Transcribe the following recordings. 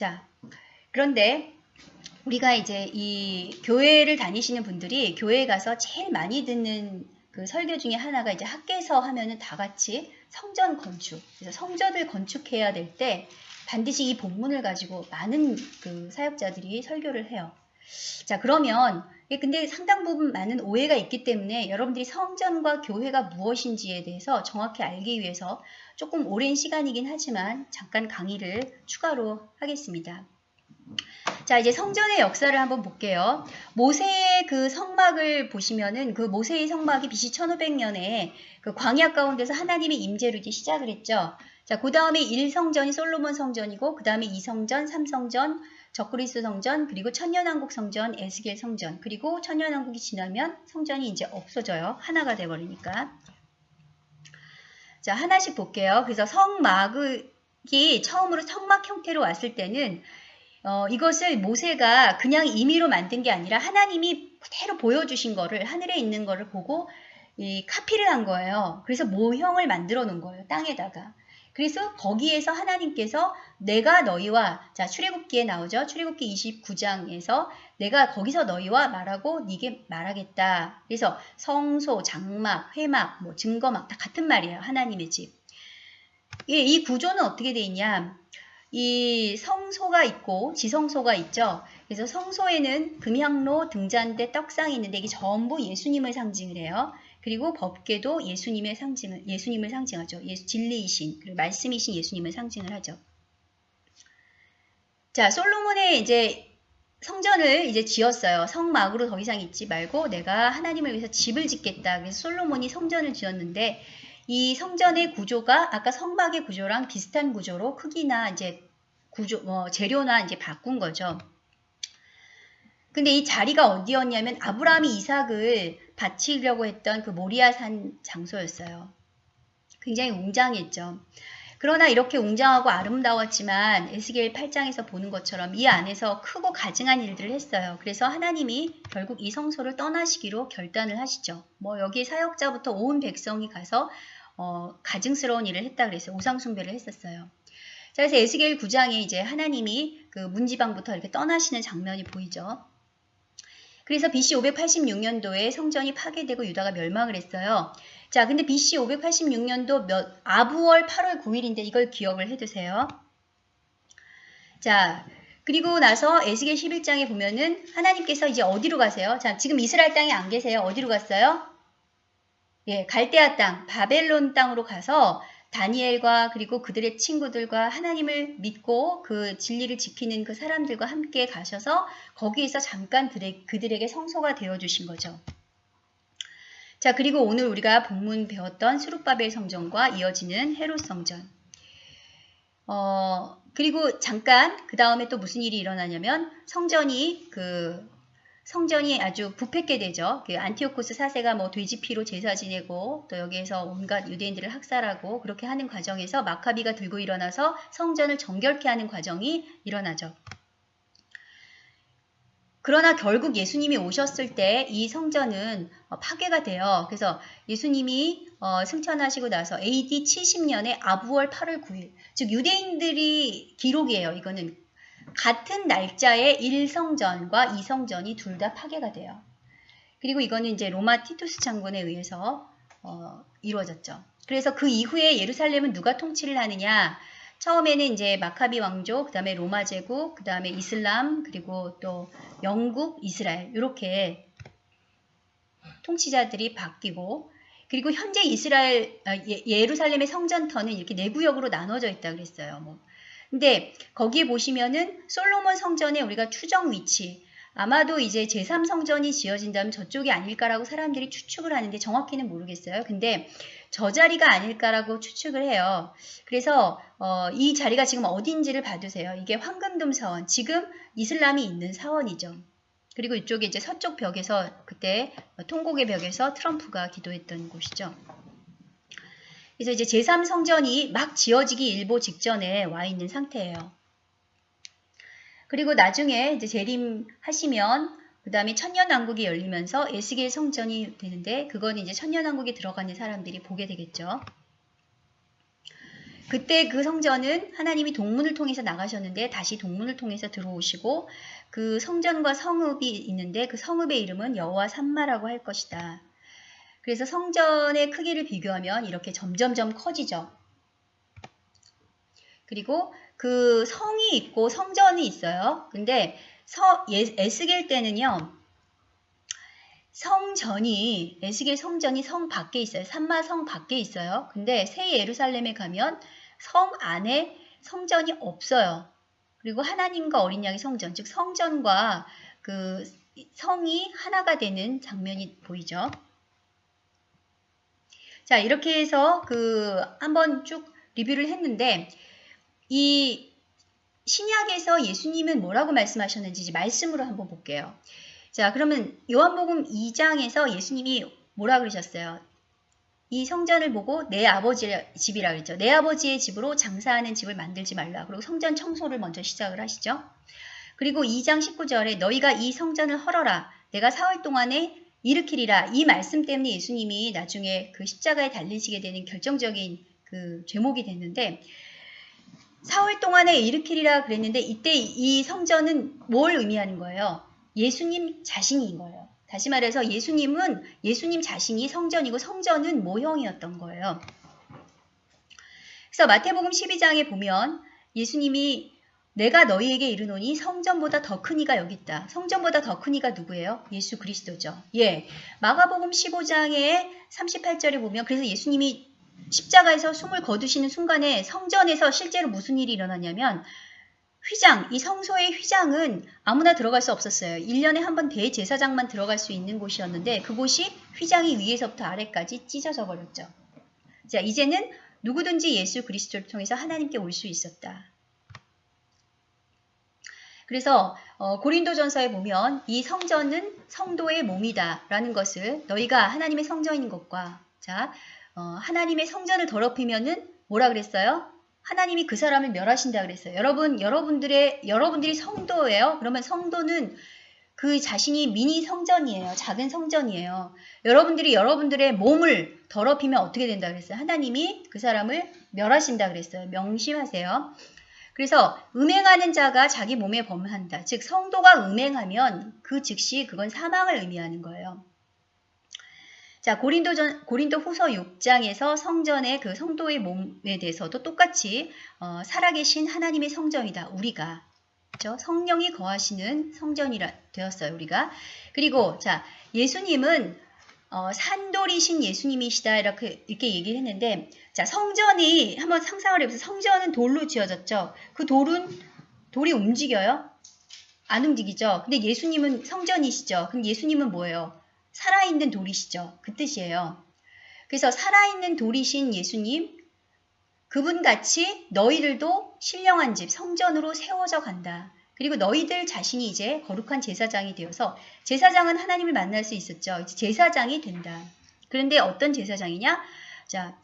자, 그런데 우리가 이제 이 교회를 다니시는 분들이 교회에 가서 제일 많이 듣는 그 설교 중에 하나가 이제 학계에서 하면은 다 같이 성전 건축. 그래서 성전을 건축해야 될 때 반드시 이 본문을 가지고 많은 그 사역자들이 설교를 해요. 자, 그러면 근데 상당 부분 많은 오해가 있기 때문에 여러분들이 성전과 교회가 무엇인지에 대해서 정확히 알기 위해서 조금 오랜 시간이긴 하지만 잠깐 강의를 추가로 하겠습니다. 자, 이제 성전의 역사를 한번 볼게요. 모세의 그 성막을 보시면은 그 모세의 성막이 BC 1500년에 그 광야 가운데서 하나님의 임재로 이제 시작을 했죠. 자, 그 다음에 1성전이 솔로몬 성전이고, 그 다음에 2성전, 3성전, 적그리스 성전, 그리고 천년왕국 성전, 에스겔 성전, 그리고 천년왕국이 지나면 성전이 이제 없어져요. 하나가 돼버리니까. 자, 하나씩 볼게요. 그래서 성막이 처음으로 성막 형태로 왔을 때는 어, 이것을 모세가 그냥 임의로 만든 게 아니라 하나님이 그대로 보여주신 거를 하늘에 있는 거를 보고 이 카피를 한 거예요. 그래서 모형을 만들어 놓은 거예요. 땅에다가. 그래서 거기에서 하나님께서 내가 너희와 자 출애굽기에 나오죠. 출애굽기 29장에서 내가 거기서 너희와 말하고 네게 말하겠다. 그래서 성소, 장막, 회막, 뭐 증거막 다 같은 말이에요. 하나님의 집. 예, 이 구조는 어떻게 돼 있냐? 이 성소가 있고 지성소가 있죠. 그래서 성소에는 금향로, 등잔대, 떡상이 있는데 이게 전부 예수님을 상징을 해요. 그리고 법궤도 예수님의 상징을 예수님을 상징하죠. 예수, 진리이신 그리고 말씀이신 예수님을 상징을 하죠. 자, 솔로몬의 이제 성전을 이제 지었어요. 성막으로 더 이상 있지 말고 내가 하나님을 위해서 집을 짓겠다. 그래서 솔로몬이 성전을 지었는데 이 성전의 구조가 아까 성막의 구조랑 비슷한 구조로 크기나 이제 구조, 뭐 재료나 이제 바꾼 거죠. 근데 이 자리가 어디였냐면 아브라함이 이삭을 바치려고 했던 그 모리아산 장소였어요. 굉장히 웅장했죠. 그러나 이렇게 웅장하고 아름다웠지만 에스겔 8장에서 보는 것처럼 이 안에서 크고 가증한 일들을 했어요. 그래서 하나님이 결국 이 성소를 떠나시기로 결단을 하시죠. 뭐 여기 사역자부터 온 백성이 가서 어, 가증스러운 일을 했다 그래서 우상숭배를 했었어요. 자, 그래서 에스겔 9장에 이제 하나님이 그 문지방부터 이렇게 떠나시는 장면이 보이죠. 그래서 BC 586년도에 성전이 파괴되고 유다가 멸망을 했어요. 자, 근데 BC 586년도 몇, 아부월 8월 9일인데 이걸 기억을 해두세요. 자, 그리고 나서 에스겔 11장에 보면은 하나님께서 이제 어디로 가세요? 자, 지금 이스라엘 땅에 안 계세요. 어디로 갔어요? 예, 갈대아 땅, 바벨론 땅으로 가서 다니엘과 그리고 그들의 친구들과 하나님을 믿고 그 진리를 지키는 그 사람들과 함께 가셔서 거기에서 잠깐 그들에게 성소가 되어 주신 거죠. 자, 그리고 오늘 우리가 본문 배웠던 수룹바벨 성전과 이어지는 헤롯 성전. 어, 그리고 잠깐 그 다음에 또 무슨 일이 일어나냐면 성전이 그 성전이 아주 부패게 되죠. 그 안티오코스 사세가 뭐 돼지피로 제사 지내고 또 여기에서 온갖 유대인들을 학살하고 그렇게 하는 과정에서 마카비가 들고 일어나서 성전을 정결케 하는 과정이 일어나죠. 그러나 결국 예수님이 오셨을 때 이 성전은 어, 파괴가 돼요. 그래서 예수님이 어, 승천하시고 나서 AD 70년에 아부월 8월 9일, 즉 유대인들이 기록이에요. 이거는 같은 날짜에 1성전과 2성전이 둘 다 파괴가 돼요. 그리고 이거는 이제 로마 티투스 장군에 의해서 어, 이루어졌죠. 그래서 그 이후에 예루살렘은 누가 통치를 하느냐? 처음에는 이제 마카비 왕조, 그 다음에 로마 제국, 그 다음에 이슬람, 그리고 또 영국, 이스라엘 이렇게 통치자들이 바뀌고 그리고 현재 이스라엘 아, 예, 예루살렘의 성전터는 이렇게 네 구역으로 나눠져 있다 그랬어요. 뭐 근데 거기에 보시면은 솔로몬 성전에 우리가 추정 위치 아마도 이제 제3성전이 지어진다면 저쪽이 아닐까라고 사람들이 추측을 하는데 정확히는 모르겠어요. 근데 저 자리가 아닐까라고 추측을 해요. 그래서 어, 이 자리가 지금 어딘지를 봐두세요. 이게 황금돔 사원, 지금 이슬람이 있는 사원이죠. 그리고 이쪽에 이제 서쪽 벽에서 그때 통곡의 벽에서 트럼프가 기도했던 곳이죠. 그래서 이제 제3성전이 막 지어지기 일보 직전에 와 있는 상태예요. 그리고 나중에 이제 재림하시면 그 다음에 천년왕국이 열리면서 에스겔 성전이 되는데 그건 이제 천년왕국에 들어가는 사람들이 보게 되겠죠. 그때 그 성전은 하나님이 동문을 통해서 나가셨는데 다시 동문을 통해서 들어오시고 그 성전과 성읍이 있는데 그 성읍의 이름은 여호와 산마라고 할 것이다. 그래서 성전의 크기를 비교하면 이렇게 점점점 커지죠. 그리고 그 성이 있고 성전이 있어요. 근데 서, 예, 에스겔 때는요. 성전이 에스겔 성전이 성 밖에 있어요. 산마 성 밖에 있어요. 근데 새 예루살렘에 가면 성 안에 성전이 없어요. 그리고 하나님과 어린 양의 성전, 즉 성전과 그 성이 하나가 되는 장면이 보이죠. 자, 이렇게 해서 그 한번 쭉 리뷰를 했는데 이 신약에서 예수님은 뭐라고 말씀하셨는지 말씀으로 한번 볼게요. 자, 그러면 요한복음 2장에서 예수님이 뭐라 그러셨어요? 이 성전을 보고 내 아버지의 집이라 그랬죠. 내 아버지의 집으로 장사하는 집을 만들지 말라. 그리고 성전 청소를 먼저 시작을 하시죠. 그리고 2장 19절에 너희가 이 성전을 헐어라. 내가 사흘 동안에 일으키리라. 이 말씀 때문에 예수님이 나중에 그 십자가에 달리시게 되는 결정적인 그 제목이 됐는데 사흘 동안에 일으키리라 그랬는데 이때 이 성전은 뭘 의미하는 거예요? 예수님 자신인 거예요. 다시 말해서 예수님은 예수님 자신이 성전이고 성전은 모형이었던 거예요. 그래서 마태복음 12장에 보면 예수님이 내가 너희에게 이르노니 성전보다 더 큰 이가 여기 있다. 성전보다 더 큰 이가 누구예요? 예수 그리스도죠. 예. 마가복음 15장에 38절에 보면 그래서 예수님이 십자가에서 숨을 거두시는 순간에 성전에서 실제로 무슨 일이 일어났냐면 휘장, 이 성소의 휘장은 아무나 들어갈 수 없었어요. 1년에 한 번 대제사장만 들어갈 수 있는 곳이었는데 그곳이 휘장이 위에서부터 아래까지 찢어져 버렸죠. 자, 이제는 누구든지 예수 그리스도를 통해서 하나님께 올 수 있었다. 그래서 어, 고린도전서에 보면 이 성전은 성도의 몸이다 라는 것을 너희가 하나님의 성전인 것과 자 어, 하나님의 성전을 더럽히면은 뭐라 그랬어요? 하나님이 그 사람을 멸하신다 그랬어요. 여러분, 여러분들의, 여러분들이 성도예요? 그러면 성도는 그 자신이 미니 성전이에요. 작은 성전이에요. 여러분들이 여러분들의 몸을 더럽히면 어떻게 된다 그랬어요? 하나님이 그 사람을 멸하신다 그랬어요. 명심하세요. 그래서 음행하는 자가 자기 몸에 범한다. 즉 성도가 음행하면 그 즉시 그건 사망을 의미하는 거예요. 자, 고린도전, 고린도 후서 6장에서 성전의 그 성도의 몸에 대해서도 똑같이 어, 살아계신 하나님의 성전이다. 우리가. 그렇죠? 성령이 거하시는 성전이라 되었어요. 우리가. 그리고 자, 예수님은 어, 산돌이신 예수님이시다 이렇게 이렇게 얘기를 했는데 자 성전이 한번 상상을 해보세요. 성전은 돌로 지어졌죠. 그 돌은 돌이 움직여요? 안 움직이죠. 근데 예수님은 성전이시죠. 그럼 예수님은 뭐예요? 살아있는 돌이시죠. 그 뜻이에요. 그래서 살아있는 돌이신 예수님, 그분 같이 너희들도 신령한 집, 성전으로 세워져 간다. 그리고 너희들 자신이 이제 거룩한 제사장이 되어서 제사장은 하나님을 만날 수 있었죠. 이제 제사장이 된다. 그런데 어떤 제사장이냐? 자,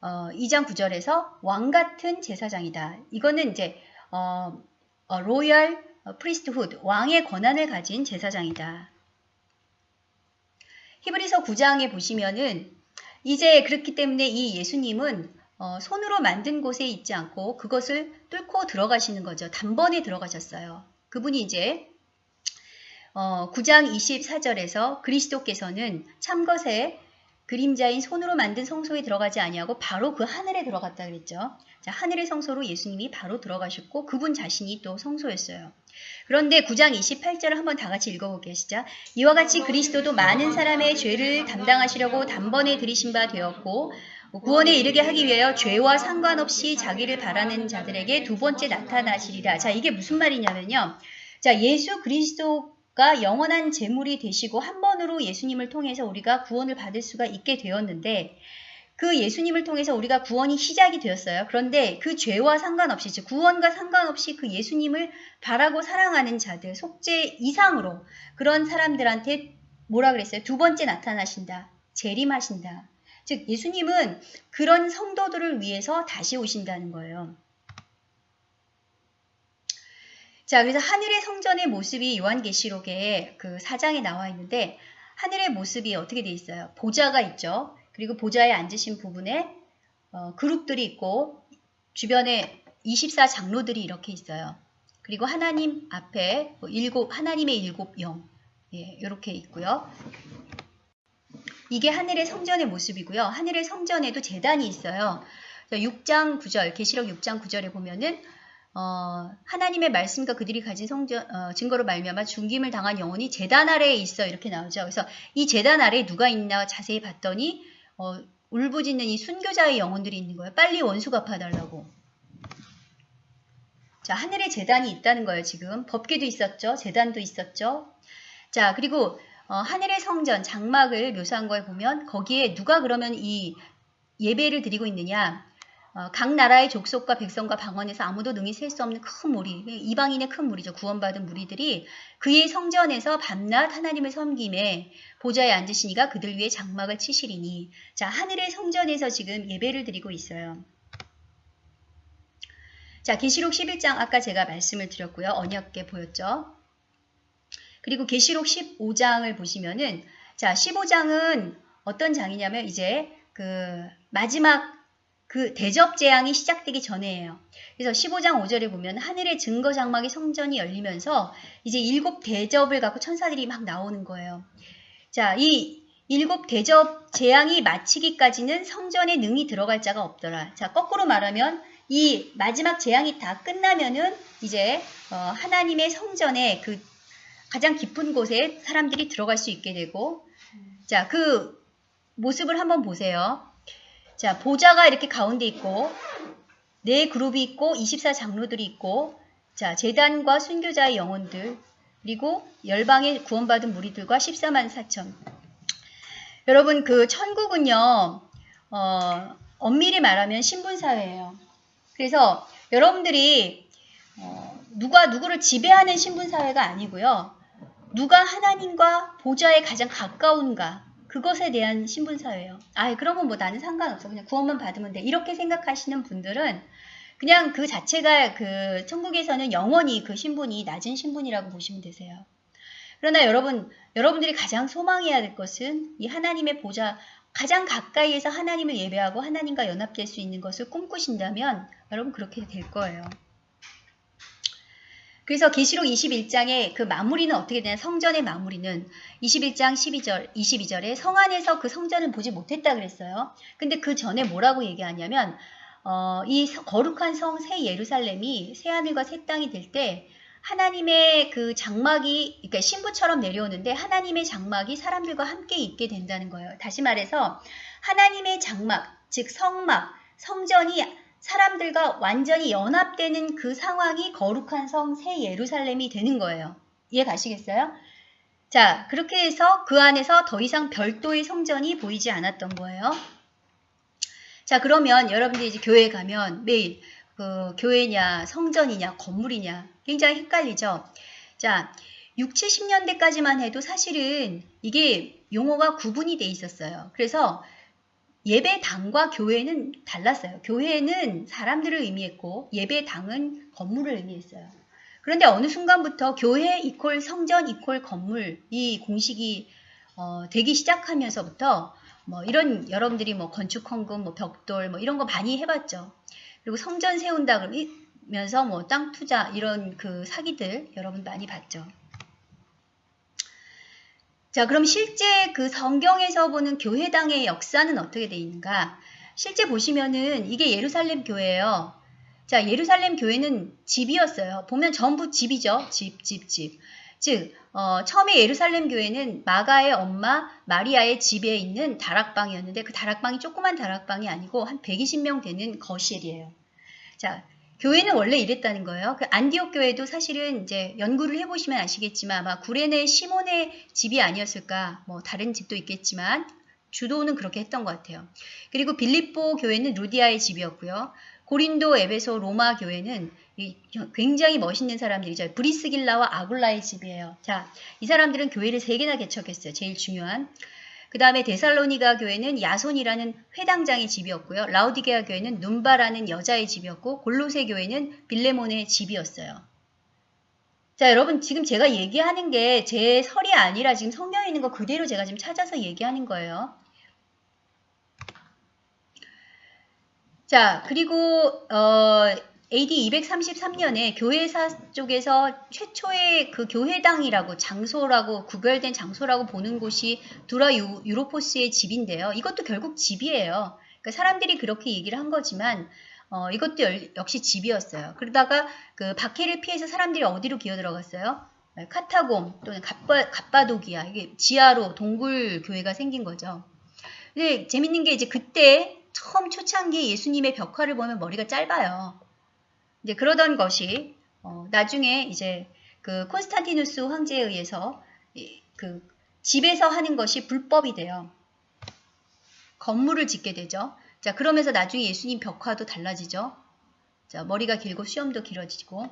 어, 2장 9절에서 왕 같은 제사장이다. 이거는 이제 어, 어, 로열 프리스트훗 왕의 권한을 가진 제사장이다. 히브리서 9장에 보시면은 이제 그렇기 때문에 이 예수님은 어, 손으로 만든 곳에 있지 않고 그것을 뚫고 들어가시는 거죠. 단번에 들어가셨어요. 그분이 이제 어, 9장 24절에서 그리스도께서는 참것의 그림자인 손으로 만든 성소에 들어가지 아니하고 바로 그 하늘에 들어갔다 그랬죠. 자, 하늘의 성소로 예수님이 바로 들어가셨고 그분 자신이 또 성소였어요. 그런데 9장 28절을 한번 다 같이 읽어보게 시작. 이와 같이 그리스도도 많은 사람의 죄를 담당하시려고 단번에 들이신 바 되었고 구원에 이르게 하기 위하여 죄와 상관없이 자기를 바라는 자들에게 두 번째 나타나시리라. 자, 이게 무슨 말이냐면요. 자, 예수 그리스도 가 영원한 재물이 되시고 한 번으로 예수님을 통해서 우리가 구원을 받을 수가 있게 되었는데 그 예수님을 통해서 우리가 구원이 시작이 되었어요. 그런데 그 죄와 상관없이 즉 구원과 상관없이 그 예수님을 바라고 사랑하는 자들 속죄 이상으로 그런 사람들한테 뭐라 그랬어요? 두 번째 나타나신다. 재림하신다. 즉 예수님은 그런 성도들을 위해서 다시 오신다는 거예요. 자, 그래서 하늘의 성전의 모습이 요한계시록에 그 사장에 나와 있는데 하늘의 모습이 어떻게 돼 있어요? 보좌가 있죠. 그리고 보좌에 앉으신 부분에 어, 그룹들이 있고 주변에 24 장로들이 이렇게 있어요. 그리고 하나님 앞에 뭐 일곱 하나님의 일곱 영 예, 이렇게 있고요. 이게 하늘의 성전의 모습이고요. 하늘의 성전에도 재단이 있어요. 6장 9절, 계시록 6장 9절에 보면은 어, 하나님의 말씀과 그들이 가진 성전 어, 증거로 말미암아 중김을 당한 영혼이 재단 아래에 있어 이렇게 나오죠. 그래서 이 재단 아래에 누가 있나 자세히 봤더니 어, 울부짖는 이 순교자의 영혼들이 있는 거예요. 빨리 원수 갚아달라고. 자, 하늘에 재단이 있다는 거예요, 지금. 법계도 있었죠. 재단도 있었죠. 자, 그리고 어, 하늘의 성전, 장막을 묘사한 거에 보면 거기에 누가 그러면 이 예배를 드리고 있느냐. 어, 각 나라의 족속과 백성과 방언에서 아무도 능히 셀 수 없는 큰 무리, 이방인의 큰 무리죠. 구원받은 무리들이 그의 성전에서 밤낮 하나님을 섬김에 보좌에 앉으시니가 그들 위에 장막을 치시리니. 자, 하늘의 성전에서 지금 예배를 드리고 있어요. 자, 계시록 11장 아까 제가 말씀을 드렸고요. 언약계 보였죠. 그리고 계시록 15장을 보시면은 자, 15장은 어떤 장이냐면 이제 그 마지막 그 대접 재앙이 시작되기 전에예요. 그래서 15장 5절에 보면 하늘의 증거 장막의 성전이 열리면서 이제 일곱 대접을 갖고 천사들이 막 나오는 거예요. 자, 이 일곱 대접 재앙이 마치기까지는 성전에 능히 들어갈 자가 없더라. 자, 거꾸로 말하면 이 마지막 재앙이 다 끝나면은 이제 어, 하나님의 성전에 그 가장 깊은 곳에 사람들이 들어갈 수 있게 되고 자, 그 모습을 한번 보세요. 자, 보좌가 이렇게 가운데 있고 네 그룹이 있고 24 장로들이 있고 자, 재단과 순교자의 영혼들 그리고 열방의 구원받은 무리들과 14만 4천 여러분 그 천국은요 어, 엄밀히 말하면 신분사회예요. 그래서 여러분들이 어, 누가 누구를 지배하는 신분사회가 아니고요. 누가 하나님과 보좌에 가장 가까운가 그것에 대한 신분사회예요. 아 그러면 뭐 나는 상관없어. 그냥 구원만 받으면 돼. 이렇게 생각하시는 분들은 그냥 그 자체가 그 천국에서는 영원히 그 신분이 낮은 신분이라고 보시면 되세요. 그러나 여러분, 여러분들이 가장 소망해야 될 것은 이 하나님의 보좌, 가장 가까이에서 하나님을 예배하고 하나님과 연합될 수 있는 것을 꿈꾸신다면 여러분 그렇게 될 거예요. 그래서 계시록 21장의 그 마무리는 어떻게 되냐 성전의 마무리는 21장 12절 22절에 성 안에서 그 성전을 보지 못했다 그랬어요. 근데 그 전에 뭐라고 얘기하냐면 어, 이 거룩한 성 새 예루살렘이 새 하늘과 새 땅이 될 때 하나님의 그 장막이 그러니까 신부처럼 내려오는데 하나님의 장막이 사람들과 함께 있게 된다는 거예요. 다시 말해서 하나님의 장막 즉 성막 성전이 사람들과 완전히 연합되는 그 상황이 거룩한 성 새 예루살렘이 되는 거예요. 이해 가시겠어요? 자, 그렇게 해서 그 안에서 더 이상 별도의 성전이 보이지 않았던 거예요. 자, 그러면 여러분들이 이제 교회에 가면 매일 그 교회냐, 성전이냐, 건물이냐 굉장히 헷갈리죠. 자, 6, 70년대까지만 해도 사실은 이게 용어가 구분이 돼 있었어요. 그래서 예배당과 교회는 달랐어요. 교회는 사람들을 의미했고 예배당은 건물을 의미했어요. 그런데 어느 순간부터 교회 이퀄 성전 이퀄 건물 이 공식이 어, 되기 시작하면서부터 뭐 이런 여러분들이 뭐 건축 헌금, 뭐 벽돌 뭐 이런 거 많이 해봤죠. 그리고 성전 세운다 그러면서 뭐 땅 투자 이런 그 사기들 여러분 많이 봤죠. 자, 그럼 실제 그 성경에서 보는 교회당의 역사는 어떻게 되어 있는가? 실제 보시면은 이게 예루살렘 교회예요. 자, 예루살렘 교회는 집이었어요. 보면 전부 집이죠. 집, 집, 집. 즉, 어, 처음에 예루살렘 교회는 마가의 엄마 마리아의 집에 있는 다락방이었는데 그 다락방이 조그만 다락방이 아니고 한 120명 되는 거실이에요. 자, 교회는 원래 이랬다는 거예요. 그 안디옥 교회도 사실은 이제 연구를 해보시면 아시겠지만 아마 구레네 시몬의 집이 아니었을까 뭐 다른 집도 있겠지만 주도는 그렇게 했던 것 같아요. 그리고 빌립보 교회는 루디아의 집이었고요. 고린도, 에베소, 로마 교회는 굉장히 멋있는 사람들이죠. 브리스길라와 아굴라의 집이에요. 자, 이 사람들은 교회를 세 개나 개척했어요. 제일 중요한. 그 다음에 데살로니가 교회는 야손이라는 회당장의 집이었고요. 라우디게아 교회는 눈바라는 여자의 집이었고 골로새 교회는 빌레몬의 집이었어요. 자 여러분 지금 제가 얘기하는 게 제 설이 아니라 지금 성경에 있는 거 그대로 제가 지금 찾아서 얘기하는 거예요. 자, 그리고 어, AD 233년에 교회사 쪽에서 최초의 그 교회당이라고 장소라고 구별된 장소라고 보는 곳이 두라 유, 유로포스의 집인데요. 이것도 결국 집이에요. 그러니까 사람들이 그렇게 얘기를 한 거지만 어, 이것도 열, 역시 집이었어요. 그러다가 그 박해를 피해서 사람들이 어디로 기어 들어갔어요? 카타곰 또는 갑바, 갑바도기아 이게 지하로 동굴 교회가 생긴 거죠. 근데 재밌는 게 이제 그때 처음 초창기 예수님의 벽화를 보면 머리가 짧아요. 이제 그러던 것이 어, 나중에 이제 그 콘스탄티누스 황제에 의해서 이, 그 집에서 하는 것이 불법이 돼요. 건물을 짓게 되죠. 자 그러면서 나중에 예수님 벽화도 달라지죠. 자 머리가 길고 수염도 길어지고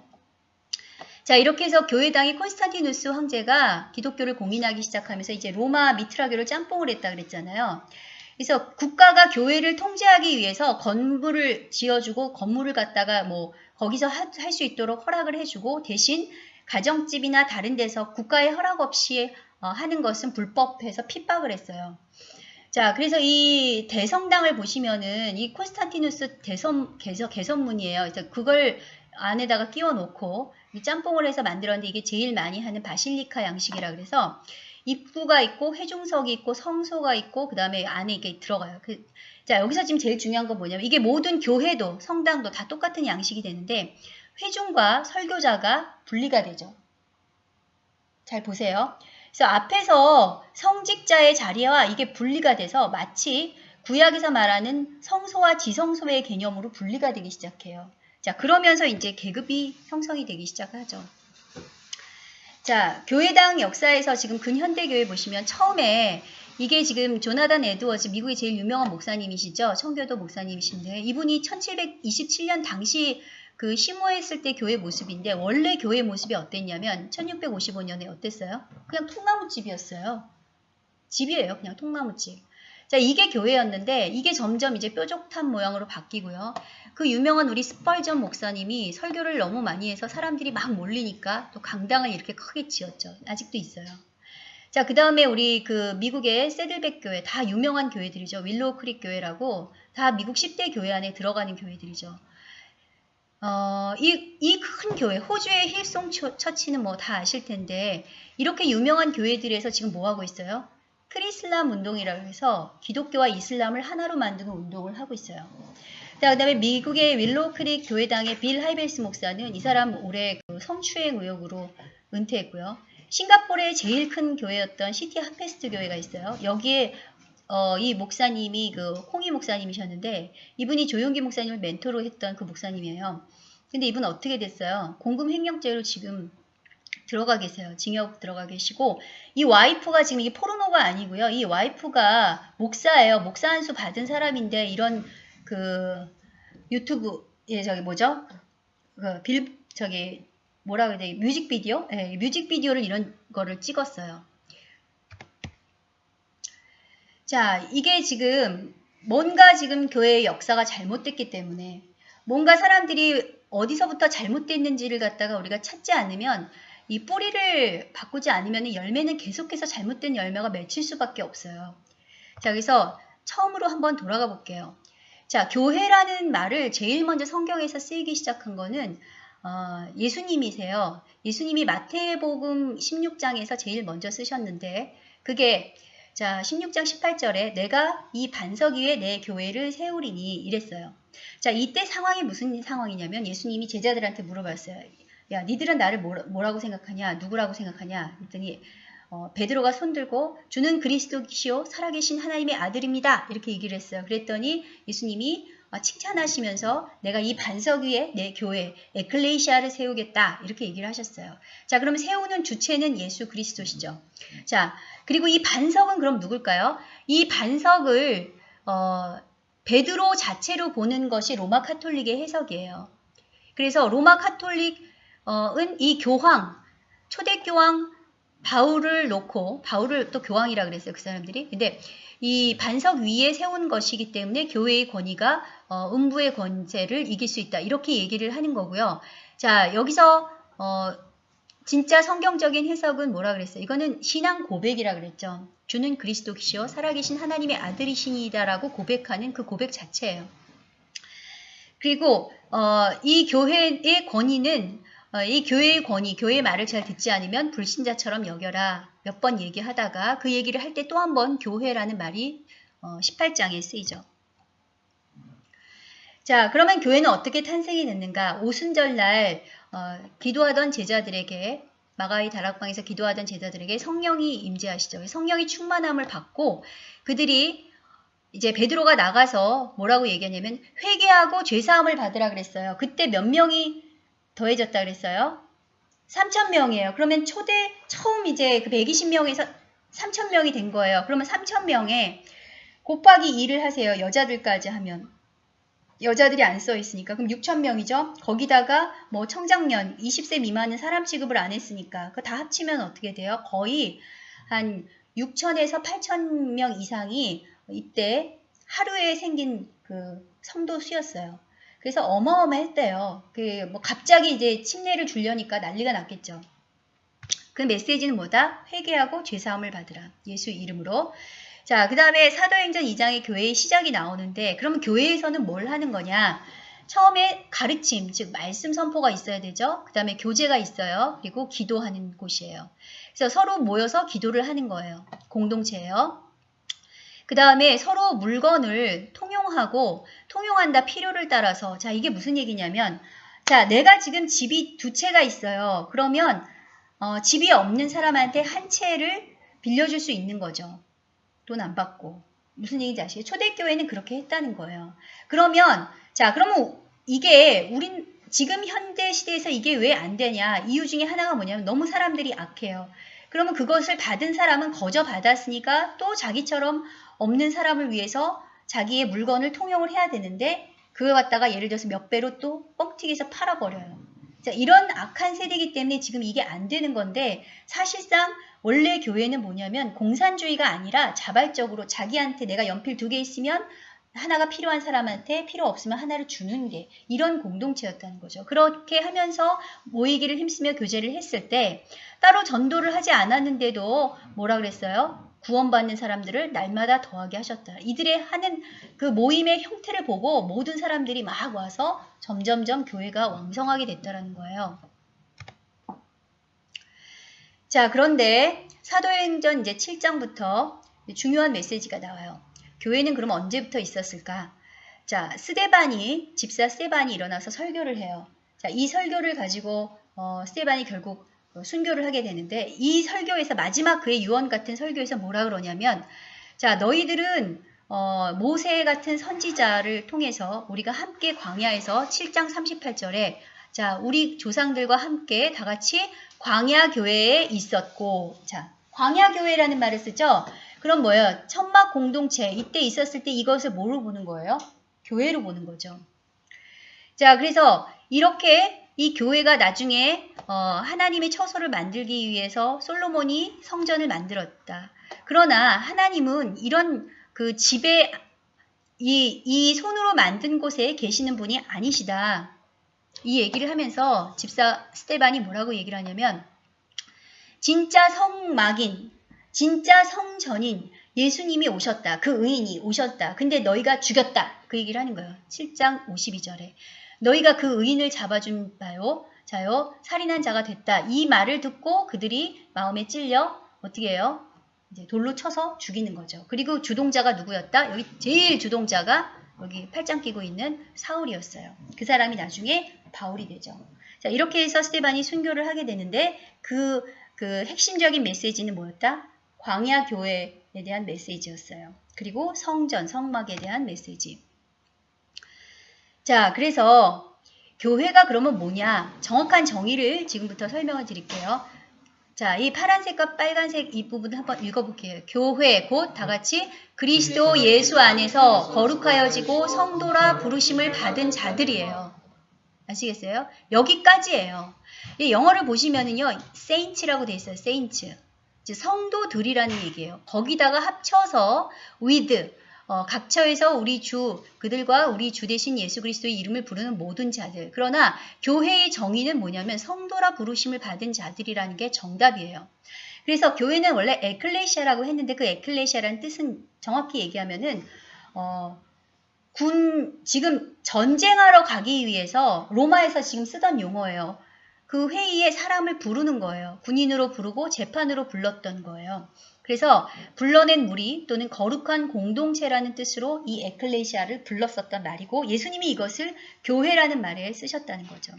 자 이렇게 해서 교회당이 콘스탄티누스 황제가 기독교를 공인하기 시작하면서 이제 로마 미트라교를 짬뽕을 했다 그랬잖아요. 그래서 국가가 교회를 통제하기 위해서 건물을 지어주고 건물을 갖다가 뭐 거기서 할 수 있도록 허락을 해주고 대신 가정집이나 다른 데서 국가의 허락 없이 어, 하는 것은 불법해서 핍박을 했어요. 자, 그래서 이 대성당을 보시면은 이 콘스탄티누스 대선 개선, 개선문이에요. 그래서 그걸 안에다가 끼워 놓고 짬뽕을 해서 만들었는데 이게 제일 많이 하는 바실리카 양식이라 그래서 입구가 있고 회중석이 있고 성소가 있고 그 다음에 안에 이게 들어가요. 그, 자 여기서 지금 제일 중요한 건 뭐냐면 이게 모든 교회도 성당도 다 똑같은 양식이 되는데 회중과 설교자가 분리가 되죠. 잘 보세요. 그래서 앞에서 성직자의 자리와 이게 분리가 돼서 마치 구약에서 말하는 성소와 지성소의 개념으로 분리가 되기 시작해요. 자 그러면서 이제 계급이 형성이 되기 시작하죠. 자, 교회당 역사에서 지금 근현대교회 보시면 처음에 이게 지금 조나단 에드워즈 미국의 제일 유명한 목사님이시죠. 청교도 목사님이신데 이분이 1727년 당시 그 심호했을 때 교회 모습인데 원래 교회 모습이 어땠냐면 1655년에 어땠어요? 그냥 통나무집이었어요. 집이에요. 그냥 통나무집. 자, 이게 교회였는데 이게 점점 이제 뾰족한 모양으로 바뀌고요. 그 유명한 우리 스펄전 목사님이 설교를 너무 많이 해서 사람들이 막 몰리니까 또 강당을 이렇게 크게 지었죠. 아직도 있어요. 자, 그 다음에 우리 그 미국의 새들백 교회, 다 유명한 교회들이죠. 윌로우 크릭 교회라고 다 미국 10대 교회 안에 들어가는 교회들이죠. 어, 이, 이 큰 교회, 호주의 힐송 처치는 뭐 다 아실 텐데, 이렇게 유명한 교회들에서 지금 뭐 하고 있어요? 크리슬람 운동이라고 해서 기독교와 이슬람을 하나로 만드는 운동을 하고 있어요. 자, 그 다음에 미국의 윌로우 크릭 교회당의 빌 하이벨스 목사는 이 사람 올해 그 성추행 의혹으로 은퇴했고요. 싱가포르의 제일 큰 교회였던 시티 하베스트 교회가 있어요. 여기에 어, 이 목사님이 그 콩히 목사님이셨는데 이분이 조용기 목사님을 멘토로 했던 그 목사님이에요. 근데 이분 어떻게 됐어요? 공금 횡령죄로 지금 들어가 계세요. 징역 들어가 계시고 이 와이프가 지금 이게 포르노가 아니고요. 이 와이프가 목사예요. 목사 안수 받은 사람인데 이런 그 유튜브 예 저기 뭐죠? 그 빌 저기 뭐라 그래야 돼? 뮤직비디오? 예, 뮤직비디오를 이런 거를 찍었어요. 자, 이게 지금 뭔가 지금 교회의 역사가 잘못됐기 때문에 뭔가 사람들이 어디서부터 잘못됐는지를 갖다가 우리가 찾지 않으면 이 뿌리를 바꾸지 않으면 열매는 계속해서 잘못된 열매가 맺힐 수밖에 없어요. 자, 그래서 처음으로 한번 돌아가 볼게요. 자, 교회라는 말을 제일 먼저 성경에서 쓰이기 시작한 거는 어, 예수님이세요. 예수님이 마태복음 16장에서 제일 먼저 쓰셨는데 그게 자 16장 18절에 내가 이 반석 위에 내 교회를 세우리니 이랬어요. 자 이때 상황이 무슨 상황이냐면 예수님이 제자들한테 물어봤어요. 야 니들은 나를 뭐라고 생각하냐 누구라고 생각하냐 그랬더니 어, 베드로가 손들고 주는 그리스도시요 살아계신 하나님의 아들입니다. 이렇게 얘기를 했어요. 그랬더니 예수님이 어, 칭찬하시면서 내가 이 반석 위에 내 교회 에클레이시아를 세우겠다 이렇게 얘기를 하셨어요. 자 그러면 세우는 주체는 예수 그리스도시죠. 자 그리고 이 반석은 그럼 누굴까요? 이 반석을 어, 베드로 자체로 보는 것이 로마 카톨릭의 해석이에요. 그래서 로마 카톨릭은 이 교황 초대교황 바울을 놓고 바울을 또 교황이라 그랬어요 그 사람들이. 근데 이 반석 위에 세운 것이기 때문에 교회의 권위가 어, 음부의 권세를 이길 수 있다. 이렇게 얘기를 하는 거고요. 자 여기서 어, 진짜 성경적인 해석은 뭐라 그랬어요? 이거는 신앙 고백이라 그랬죠. 주는 그리스도시요 살아계신 하나님의 아들이시니다라고 고백하는 그 고백 자체예요. 그리고 어, 이 교회의 권위는 어, 이 교회의 권위, 교회의 말을 잘 듣지 않으면 불신자처럼 여겨라. 몇 번 얘기하다가 그 얘기를 할 때 또 한 번 교회라는 말이 어, 18장에 쓰이죠. 자, 그러면 교회는 어떻게 탄생이 됐는가? 오순절날 어, 기도하던 제자들에게 마가의 다락방에서 기도하던 제자들에게 성령이 임재하시죠. 성령이 충만함을 받고 그들이 이제 베드로가 나가서 뭐라고 얘기하냐면 회개하고 죄 사함을 받으라 그랬어요. 그때 몇 명이 더해졌다 그랬어요? 3천 명이에요. 그러면 초대 처음 이제 그 120명에서 3천 명이 된 거예요. 그러면 3천 명에 곱하기 2를 하세요. 여자들까지 하면 여자들이 안 써 있으니까 그럼 6천 명이죠. 거기다가 뭐 청장년 20세 미만은 사람 취급을 안 했으니까 그 다 합치면 어떻게 돼요? 거의 한 6천에서 8천 명 이상이 이때 하루에 생긴 그 성도 수였어요. 그래서 어마어마했대요. 그 뭐 갑자기 이제 침례를 주려니까 난리가 났겠죠. 그 메시지는 뭐다? 회개하고 죄사함을 받으라. 예수 이름으로. 자, 그 다음에 사도행전 2장의 교회의 시작이 나오는데 그러면 교회에서는 뭘 하는 거냐? 처음에 가르침, 즉 말씀 선포가 있어야 되죠. 그 다음에 교제가 있어요. 그리고 기도하는 곳이에요. 그래서 서로 모여서 기도를 하는 거예요. 공동체예요. 그 다음에 서로 물건을 통용하고 통용한다 필요를 따라서 자 이게 무슨 얘기냐면 자 내가 지금 집이 두 채가 있어요. 그러면 어, 집이 없는 사람한테 한 채를 빌려줄 수 있는 거죠. 돈 안 받고 무슨 얘기인지 아시죠? 초대교회는 그렇게 했다는 거예요. 그러면 자 그러면 이게 우린 지금 현대 시대에서 이게 왜 안 되냐 이유 중에 하나가 뭐냐면 너무 사람들이 악해요. 그러면 그것을 받은 사람은 거저 받았으니까 또 자기처럼 없는 사람을 위해서 자기의 물건을 통용을 해야 되는데 그거 갖다가 예를 들어서 몇 배로 또 뻥튀기해서 팔아버려요. 자, 이런 악한 세대이기 때문에 지금 이게 안 되는 건데 사실상 원래 교회는 뭐냐면 공산주의가 아니라 자발적으로 자기한테 내가 연필 두 개 있으면 하나가 필요한 사람한테 필요 없으면 하나를 주는 게 이런 공동체였다는 거죠. 그렇게 하면서 모이기를 힘쓰며 교제를 했을 때 따로 전도를 하지 않았는데도 뭐라 그랬어요? 구원받는 사람들을 날마다 더하게 하셨다. 이들의 하는 그 모임의 형태를 보고 모든 사람들이 막 와서 점점점 교회가 왕성하게 됐다라는 거예요. 자, 그런데 사도행전 이제 7장부터 중요한 메시지가 나와요. 교회는 그럼 언제부터 있었을까? 자, 스데반이, 집사 스데반이 일어나서 설교를 해요. 자, 이 설교를 가지고 어, 스데반이 결국 어, 순교를 하게 되는데 이 설교에서 마지막 그의 유언 같은 설교에서 뭐라 그러냐면 자 너희들은 어, 모세 같은 선지자를 통해서 우리가 함께 광야에서 7장 38절에 자 우리 조상들과 함께 다 같이 광야 교회에 있었고 자 광야 교회라는 말을 쓰죠. 그럼 뭐예요? 천막 공동체 이때 있었을 때 이것을 뭐로 보는 거예요? 교회로 보는 거죠. 자 그래서 이렇게 이 교회가 나중에 어, 하나님의 처소를 만들기 위해서 솔로몬이 성전을 만들었다. 그러나 하나님은 이런 그 집에 이, 이 손으로 만든 곳에 계시는 분이 아니시다. 이 얘기를 하면서 집사 스테반이 뭐라고 얘기를 하냐면 진짜 성막인, 진짜 성전인 예수님이 오셨다. 그 의인이 오셨다. 근데 너희가 죽였다. 그 얘기를 하는 거예요. 7장 52절에. 너희가 그 의인을 잡아준 바요. 자요. 살인한 자가 됐다. 이 말을 듣고 그들이 마음에 찔려 어떻게 해요? 이제 돌로 쳐서 죽이는 거죠. 그리고 주동자가 누구였다? 여기 제일 주동자가 여기 팔짱 끼고 있는 사울이었어요. 그 사람이 나중에 바울이 되죠. 자, 이렇게 해서 스테반이 순교를 하게 되는데 그, 그 핵심적인 메시지는 뭐였다? 광야 교회에 대한 메시지였어요. 그리고 성전, 성막에 대한 메시지. 자, 그래서 교회가 그러면 뭐냐? 정확한 정의를 지금부터 설명을 드릴게요. 자, 이 파란색과 빨간색 이 부분 한번 읽어볼게요. 교회 곧 다같이 그리스도 예수 안에서 거룩하여지고 성도라 부르심을 받은 자들이에요. 아시겠어요? 여기까지예요. 이 영어를 보시면은요, saints라고 돼 있어요. saints. 성도들이라는 얘기예요. 거기다가 합쳐서 with 어, 각처에서 우리 주 그들과 우리 주 대신 예수 그리스도의 이름을 부르는 모든 자들. 그러나 교회의 정의는 뭐냐면 성도라 부르심을 받은 자들이라는 게 정답이에요. 그래서 교회는 원래 에클레시아라고 했는데 그 에클레시아라는 뜻은 정확히 얘기하면은 어, 군 지금 전쟁하러 가기 위해서 로마에서 지금 쓰던 용어예요. 그 회의에 사람을 부르는 거예요. 군인으로 부르고 재판으로 불렀던 거예요. 그래서 불러낸 무리 또는 거룩한 공동체라는 뜻으로 이 에클레시아를 불렀었던 말이고 예수님이 이것을 교회라는 말에 쓰셨다는 거죠.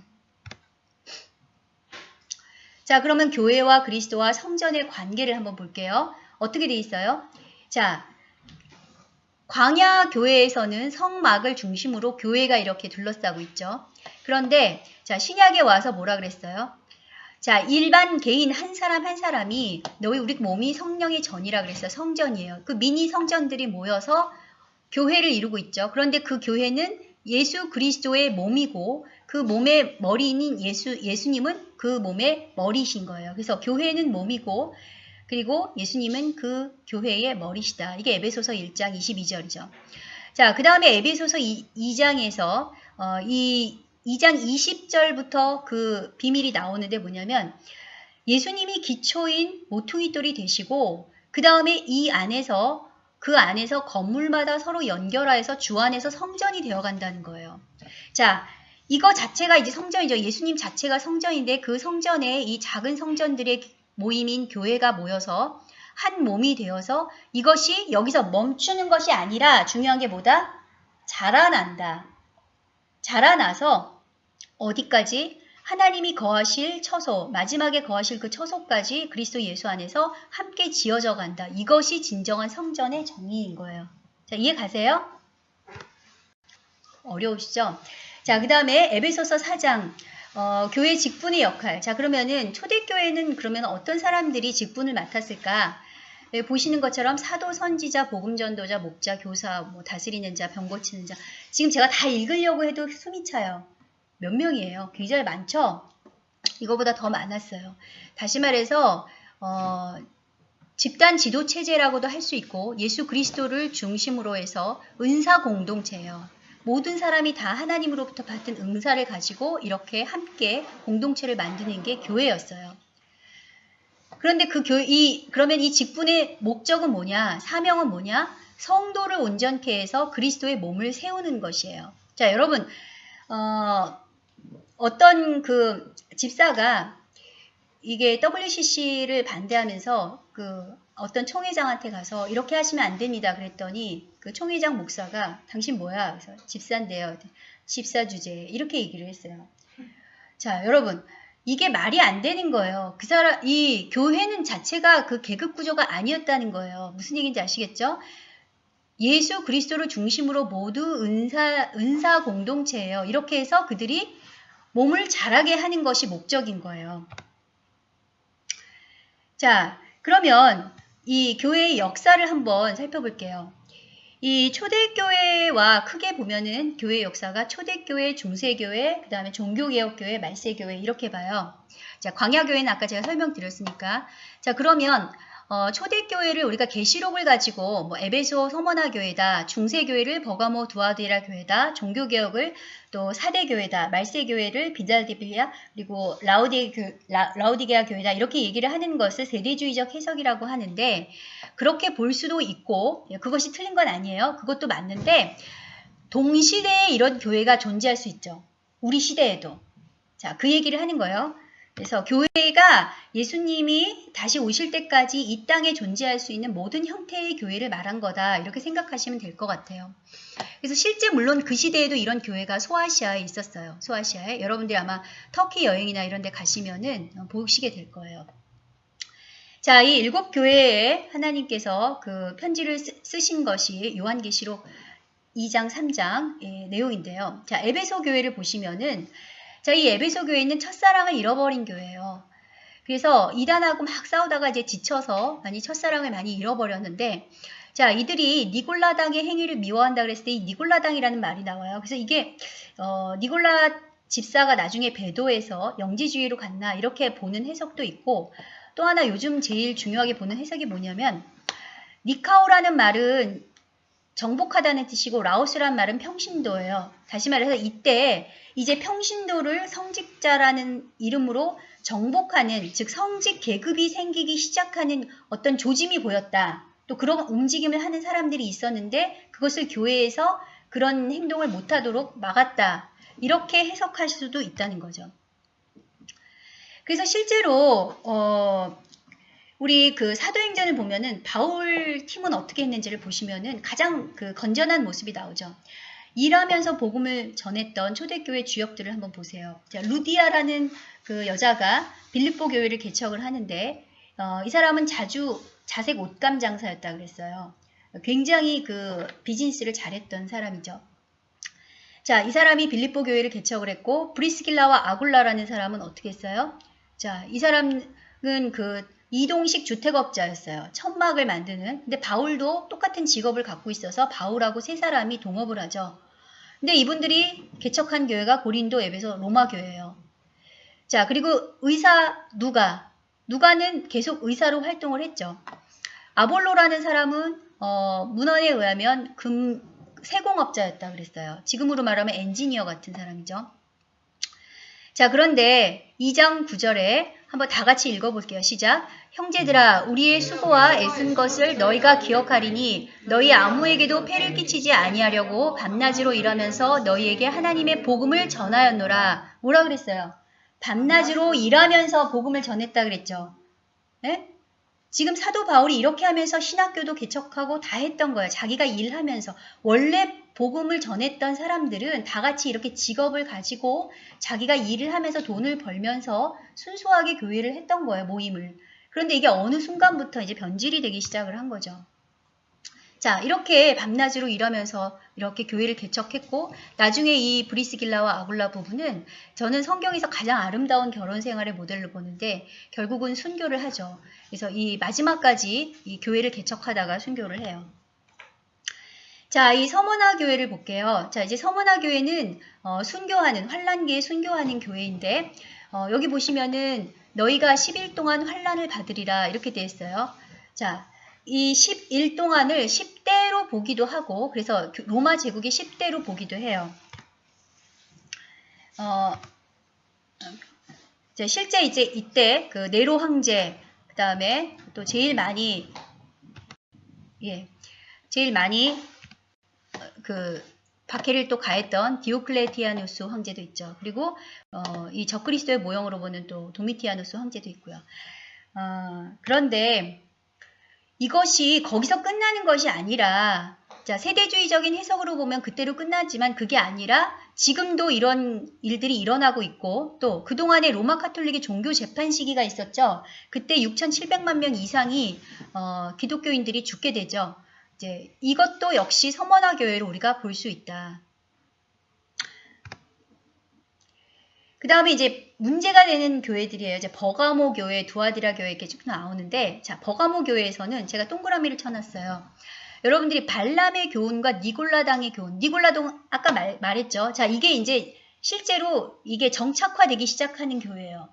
자, 그러면 교회와 그리스도와 성전의 관계를 한번 볼게요. 어떻게 돼 있어요? 자, 광야 교회에서는 성막을 중심으로 교회가 이렇게 둘러싸고 있죠. 그런데 자, 신약에 와서 뭐라 그랬어요? 자, 일반 개인 한 사람 한 사람이 너희 우리 몸이 성령의 전이라 그랬어요. 성전이에요. 그 미니 성전들이 모여서 교회를 이루고 있죠. 그런데 그 교회는 예수 그리스도의 몸이고 그 몸의 머리인 예수 예수님은 그 몸의 머리신 거예요. 그래서 교회는 몸이고 그리고 예수님은 그 교회의 머리시다. 이게 에베소서 1장 22절이죠. 자, 그 다음에 에베소서 2, 장에서 어, 이 2장 20절부터 그 비밀이 나오는데 뭐냐면 예수님이 기초인 모퉁이 돌이 되시고 그 다음에 이 안에서 그 안에서 건물마다 서로 연결하여서 주 안에서 성전이 되어 간다는 거예요. 자, 이거 자체가 이제 성전이죠. 예수님 자체가 성전인데 그 성전에 이 작은 성전들의 모임인 교회가 모여서 한 몸이 되어서 이것이 여기서 멈추는 것이 아니라 중요한 게 뭐다? 자라난다. 자라나서 어디까지? 하나님이 거하실 처소, 마지막에 거하실 그 처소까지 그리스도 예수 안에서 함께 지어져 간다. 이것이 진정한 성전의 정의인 거예요. 자, 이해 가세요? 어려우시죠? 자, 그 다음에 에베소서 4장, 어, 교회 직분의 역할. 자, 그러면은 초대교회는 그러면 어떤 사람들이 직분을 맡았을까? 네, 보시는 것처럼 사도, 선지자, 복음전도자, 목자, 교사, 뭐 다스리는 자, 병 고치는 자. 지금 제가 다 읽으려고 해도 숨이 차요. 몇 명이에요? 굉장히 많죠? 이거보다 더 많았어요. 다시 말해서 어, 집단 지도 체제라고도 할 수 있고 예수 그리스도를 중심으로 해서 은사 공동체예요. 모든 사람이 다 하나님으로부터 받은 응사를 가지고 이렇게 함께 공동체를 만드는 게 교회였어요. 그런데 그 교, 이, 그러면 이 직분의 목적은 뭐냐? 사명은 뭐냐? 성도를 온전케 해서 그리스도의 몸을 세우는 것이에요. 자, 여러분, 어, 어떤 그 집사가 이게 WCC를 반대하면서 그 어떤 총회장한테 가서 이렇게 하시면 안 됩니다. 그랬더니 그 총회장 목사가 당신 뭐야? 그래서 집사인데요. 집사 주제 이렇게 얘기를 했어요. 자, 여러분 이게 말이 안 되는 거예요. 그 사람 이 교회는 자체가 그 계급 구조가 아니었다는 거예요. 무슨 얘기인지 아시겠죠? 예수 그리스도를 중심으로 모두 은사 은사 공동체예요. 이렇게 해서 그들이 몸을 자라게 하는 것이 목적인 거예요. 자, 그러면 이 교회의 역사를 한번 살펴볼게요. 이 초대교회와 크게 보면은 교회 역사가 초대교회, 중세교회, 그 다음에 종교개혁교회, 말세교회 이렇게 봐요. 자, 광야교회는 아까 제가 설명드렸으니까. 자, 그러면 어, 초대교회를 우리가 계시록을 가지고 뭐 에베소 서머나 교회다, 중세교회를 버가모 두아디라 교회다, 종교개혁을 또 사대교회다, 말세교회를 비달디빌리아 그리고 라우디, 라, 라우디게아 교회다 이렇게 얘기를 하는 것을 세대주의적 해석이라고 하는데 그렇게 볼 수도 있고 예, 그것이 틀린 건 아니에요. 그것도 맞는데 동시대에 이런 교회가 존재할 수 있죠. 우리 시대에도. 자, 그 얘기를 하는 거예요. 그래서 교회가 예수님이 다시 오실 때까지 이 땅에 존재할 수 있는 모든 형태의 교회를 말한 거다. 이렇게 생각하시면 될 것 같아요. 그래서 실제 물론 그 시대에도 이런 교회가 소아시아에 있었어요. 소아시아에. 여러분들이 아마 터키 여행이나 이런 데 가시면은 보시게 될 거예요. 자, 이 일곱 교회에 하나님께서 그 편지를 쓰 신 것이 요한계시록 2장, 3장 의 내용인데요. 자, 에베소 교회를 보시면은 자, 이 에베소 교회는 첫사랑을 잃어버린 교회예요. 그래서 이단하고 막 싸우다가 이제 지쳐서 많이 첫사랑을 많이 잃어버렸는데 자, 이들이 니골라당의 행위를 미워한다 그랬을 때 이 니골라당이라는 말이 나와요. 그래서 이게 어, 니골라 집사가 나중에 배도해서 영지주의로 갔나 이렇게 보는 해석도 있고 또 하나 요즘 제일 중요하게 보는 해석이 뭐냐면 니카오라는 말은 정복하다는 뜻이고 라오스란 말은 평신도예요. 다시 말해서 이때 이제 평신도를 성직자라는 이름으로 정복하는 즉 성직 계급이 생기기 시작하는 어떤 조짐이 보였다. 또 그런 움직임을 하는 사람들이 있었는데 그것을 교회에서 그 그런 행동을 못하도록 막았다. 이렇게 해석할 수도 있다는 거죠. 그래서 실제로 어, 우리 그 사도행전을 보면은 바울 팀은 어떻게 했는지를 보시면은 가장 그 건전한 모습이 나오죠. 일하면서 복음을 전했던 초대교회 주역들을 한번 보세요. 자, 루디아라는 그 여자가 빌립보 교회를 개척을 하는데 어, 이 사람은 자주 자색 옷감 장사였다 그랬어요. 굉장히 그 비즈니스를 잘했던 사람이죠. 자, 이 사람이 빌립보 교회를 개척을 했고 브리스길라와 아굴라라는 사람은 어떻게 했어요? 자, 이 사람은 그 이동식 주택업자였어요. 천막을 만드는. 근데 바울도 똑같은 직업을 갖고 있어서 바울하고 세 사람이 동업을 하죠. 근데 이분들이 개척한 교회가 고린도 에베소 로마 교회예요. 자, 그리고 의사 누가 누가는 계속 의사로 활동을 했죠. 아볼로라는 사람은 어, 문헌에 의하면 금 세공업자였다 그랬어요. 지금으로 말하면 엔지니어 같은 사람이죠. 자, 그런데 2장 9절에 한번 다 같이 읽어볼게요. 시작. 형제들아, 우리의 수고와 애쓴 것을 너희가 기억하리니 너희 아무에게도 폐를 끼치지 아니하려고 밤낮으로 일하면서 너희에게 하나님의 복음을 전하였노라. 뭐라 그랬어요? 밤낮으로 일하면서 복음을 전했다 그랬죠. 네? 지금 사도 바울이 이렇게 하면서 신학교도 개척하고 다 했던 거예요. 자기가 일하면서. 원래 복음을 전했던 사람들은 다 같이 이렇게 직업을 가지고 자기가 일을 하면서 돈을 벌면서 순수하게 교회를 했던 거예요. 모임을. 그런데 이게 어느 순간부터 이제 변질이 되기 시작을 한 거죠. 자, 이렇게 밤낮으로 일하면서 이렇게 교회를 개척했고, 나중에 이 브리스길라와 아굴라 부부는 저는 성경에서 가장 아름다운 결혼 생활의 모델로 보는데, 결국은 순교를 하죠. 그래서 이 마지막까지 이 교회를 개척하다가 순교를 해요. 자, 이 서머나 교회를 볼게요. 자, 이제 서머나 교회는 어, 순교하는, 환란기에 순교하는 교회인데, 어, 여기 보시면은 너희가 10일 동안 환란을 받으리라 이렇게 되어 있어요. 자, 이 10일 동안을 10대로 보기도 하고 그래서 로마 제국이 10대로 보기도 해요. 어, 실제 이제 이때 그 네로 황제 그 다음에 또 제일 많이 예 제일 많이 그 박해를 또 가했던 디오클레티아누스 황제도 있죠. 그리고 어, 이 적그리스도의 모형으로 보는 또 도미티아누스 황제도 있고요. 어, 그런데 이것이 거기서 끝나는 것이 아니라 자, 세대주의적인 해석으로 보면 그때로 끝났지만 그게 아니라 지금도 이런 일들이 일어나고 있고 또 그동안에 로마 카톨릭의 종교 재판 시기가 있었죠. 그때 6,700만 명 이상이 어, 기독교인들이 죽게 되죠. 이제 이것도 역시 서머나 교회로 우리가 볼 수 있다. 그 다음에 이제 문제가 되는 교회들이에요. 이제 버가모 교회, 두아디라 교회 이렇게 쭉 나오는데, 자, 버가모 교회에서는 제가 동그라미를 쳐놨어요. 여러분들이 발람의 교훈과 니골라당의 교훈, 니골라동 아까 말, 말했죠. 자, 이게 이제 실제로 이게 정착화되기 시작하는 교회예요.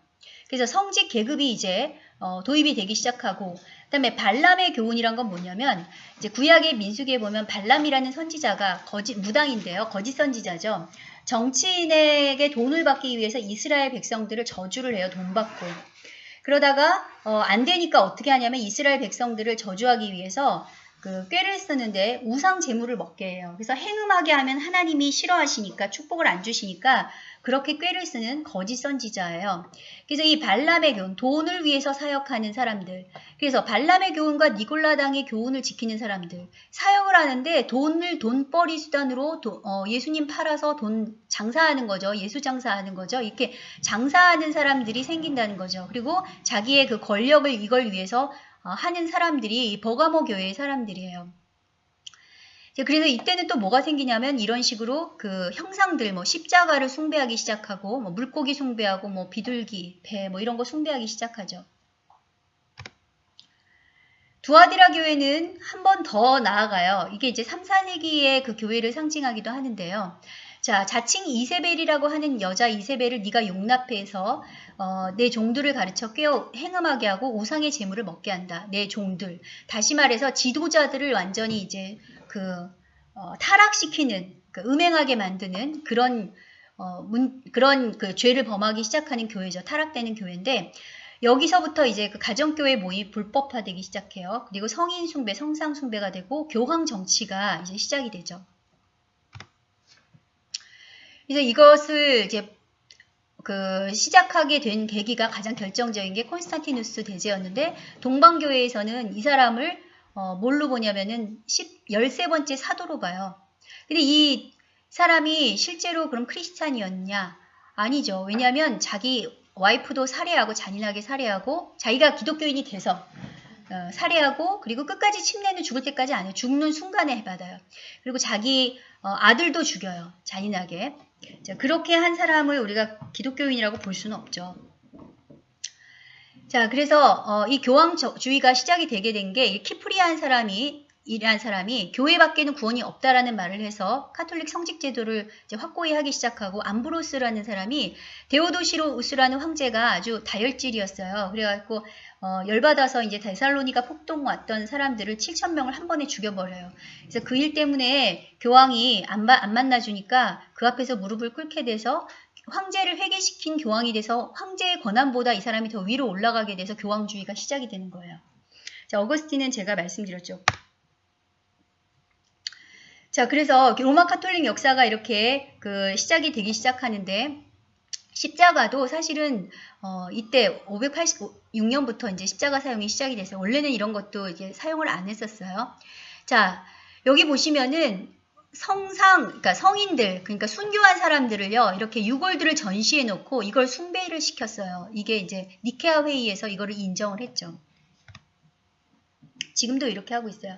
그래서 성직 계급이 이제 어, 도입이 되기 시작하고 그다음에 발람의 교훈이란 건 뭐냐면 이제 구약의 민수기에 보면 발람이라는 선지자가 거짓 무당인데요. 거짓 선지자죠. 정치인에게 돈을 받기 위해서 이스라엘 백성들을 저주를 해요. 돈 받고. 그러다가 어, 안 되니까 어떻게 하냐면 이스라엘 백성들을 저주하기 위해서 그 꾀를 쓰는데 우상 제물을 먹게 해요. 그래서 행음하게 하면 하나님이 싫어하시니까 축복을 안 주시니까 그렇게 꾀를 쓰는 거짓 선지자예요. 그래서 이 발람의 교훈, 돈을 위해서 사역하는 사람들. 그래서 발람의 교훈과 니골라당의 교훈을 지키는 사람들. 사역을 하는데 돈을 돈벌이 수단으로 도, 어, 예수님 팔아서 돈 장사하는 거죠. 예수 장사하는 거죠. 이렇게 장사하는 사람들이 생긴다는 거죠. 그리고 자기의 그 권력을 이걸 위해서 어, 하는 사람들이 버가모 교회의 사람들이에요. 그래서 이때는 또 뭐가 생기냐면 이런 식으로 그 형상들 뭐 십자가를 숭배하기 시작하고 뭐 물고기 숭배하고 뭐 비둘기, 배 뭐 이런 거 숭배하기 시작하죠. 두아디라 교회는 한 번 더 나아가요. 이게 이제 3, 4세기의 그 교회를 상징하기도 하는데요. 자, 자칭 이세벨이라고 하는 여자 이세벨을 네가 용납해서 어, 내 종들을 가르쳐 깨어 행음하게 하고 우상의 재물을 먹게 한다. 내 종들. 다시 말해서 지도자들을 완전히 이제 그 어, 타락시키는 그 음행하게 만드는 그런 어, 문, 그런 그 죄를 범하기 시작하는 교회죠. 타락되는 교회인데 여기서부터 이제 그 가정교회 모임 불법화되기 시작해요. 그리고 성인 숭배, 성상 숭배가 되고 교황 정치가 이제 시작이 되죠. 그래서 이것을 이제 그 시작하게 된 계기가 가장 결정적인 게 콘스탄티누스 대제였는데 동방교회에서는 이 사람을 어, 뭘로 보냐면은 10, 13번째 사도로 봐요. 근데 이 사람이 실제로 그럼 크리스찬이었냐? 아니죠. 왜냐하면 자기 와이프도 살해하고 잔인하게 살해하고 자기가 기독교인이 돼서 어, 살해하고 그리고 끝까지 침례는 죽을 때까지 안 해요. 죽는 순간에 받아요. 그리고 자기 어, 아들도 죽여요. 잔인하게. 자, 그렇게 한 사람을 우리가 기독교인이라고 볼 수는 없죠. 자, 그래서 어, 이 교황주의가 시작이 되게 된 게 키프리안 사람이 이란 사람이 교회 밖에는 구원이 없다라는 말을 해서 카톨릭 성직 제도를 확고히 하기 시작하고 암브로스라는 사람이 데오도시우스라는 황제가 아주 다혈질이었어요. 그래갖고 어, 열받아서 이제 데살로니가 폭동 났던 사람들을 7천 명을 한 번에 죽여버려요. 그래서 그 일 때문에 교황이 안, 안 만나주니까 그 앞에서 무릎을 꿇게 돼서 황제를 회개시킨 교황이 돼서 황제의 권한보다 이 사람이 더 위로 올라가게 돼서 교황주의가 시작이 되는 거예요. 자, 어거스틴은 제가 말씀드렸죠. 자, 그래서 로마 카톨릭 역사가 이렇게 그 시작이 되기 시작하는데 십자가도 사실은 어, 이때 586년부터 이제 십자가 사용이 시작이 돼서 원래는 이런 것도 이제 사용을 안 했었어요. 자, 여기 보시면은 성상, 그러니까 성인들, 그러니까 순교한 사람들을요, 이렇게 유골들을 전시해 놓고 이걸 숭배를 시켰어요. 이게 이제 니케아 회의에서 이거를 인정을 했죠. 지금도 이렇게 하고 있어요.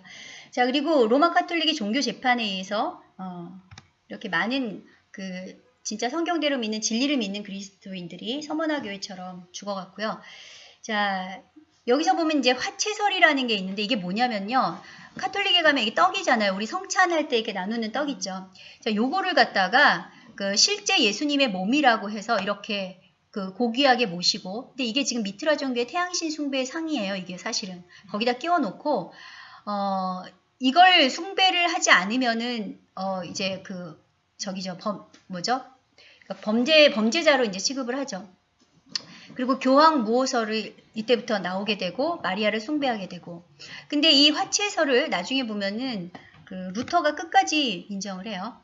자, 그리고 로마 카톨릭의 종교 재판에 의해서 어, 이렇게 많은 그 진짜 성경대로 믿는 진리를 믿는 그리스도인들이 서머나 교회처럼 죽어갔고요. 자, 여기서 보면 이제 화채설이라는 게 있는데 이게 뭐냐면요. 카톨릭에 가면 이게 떡이잖아요. 우리 성찬할 때 이렇게 나누는 떡 있죠. 자, 요거를 갖다가 그 실제 예수님의 몸이라고 해서 이렇게 그 고귀하게 모시고 근데 이게 지금 미트라 종교의 태양신 숭배의 상이에요. 이게 사실은 거기다 끼워 놓고 어 이걸 숭배를 하지 않으면은 어 이제 그 저기죠 범 뭐죠 그러니까 범죄 범죄자로 이제 취급을 하죠. 그리고 교황 무호설을 이때부터 나오게 되고 마리아를 숭배하게 되고 근데 이 화채설을 나중에 보면은 그 루터가 끝까지 인정을 해요.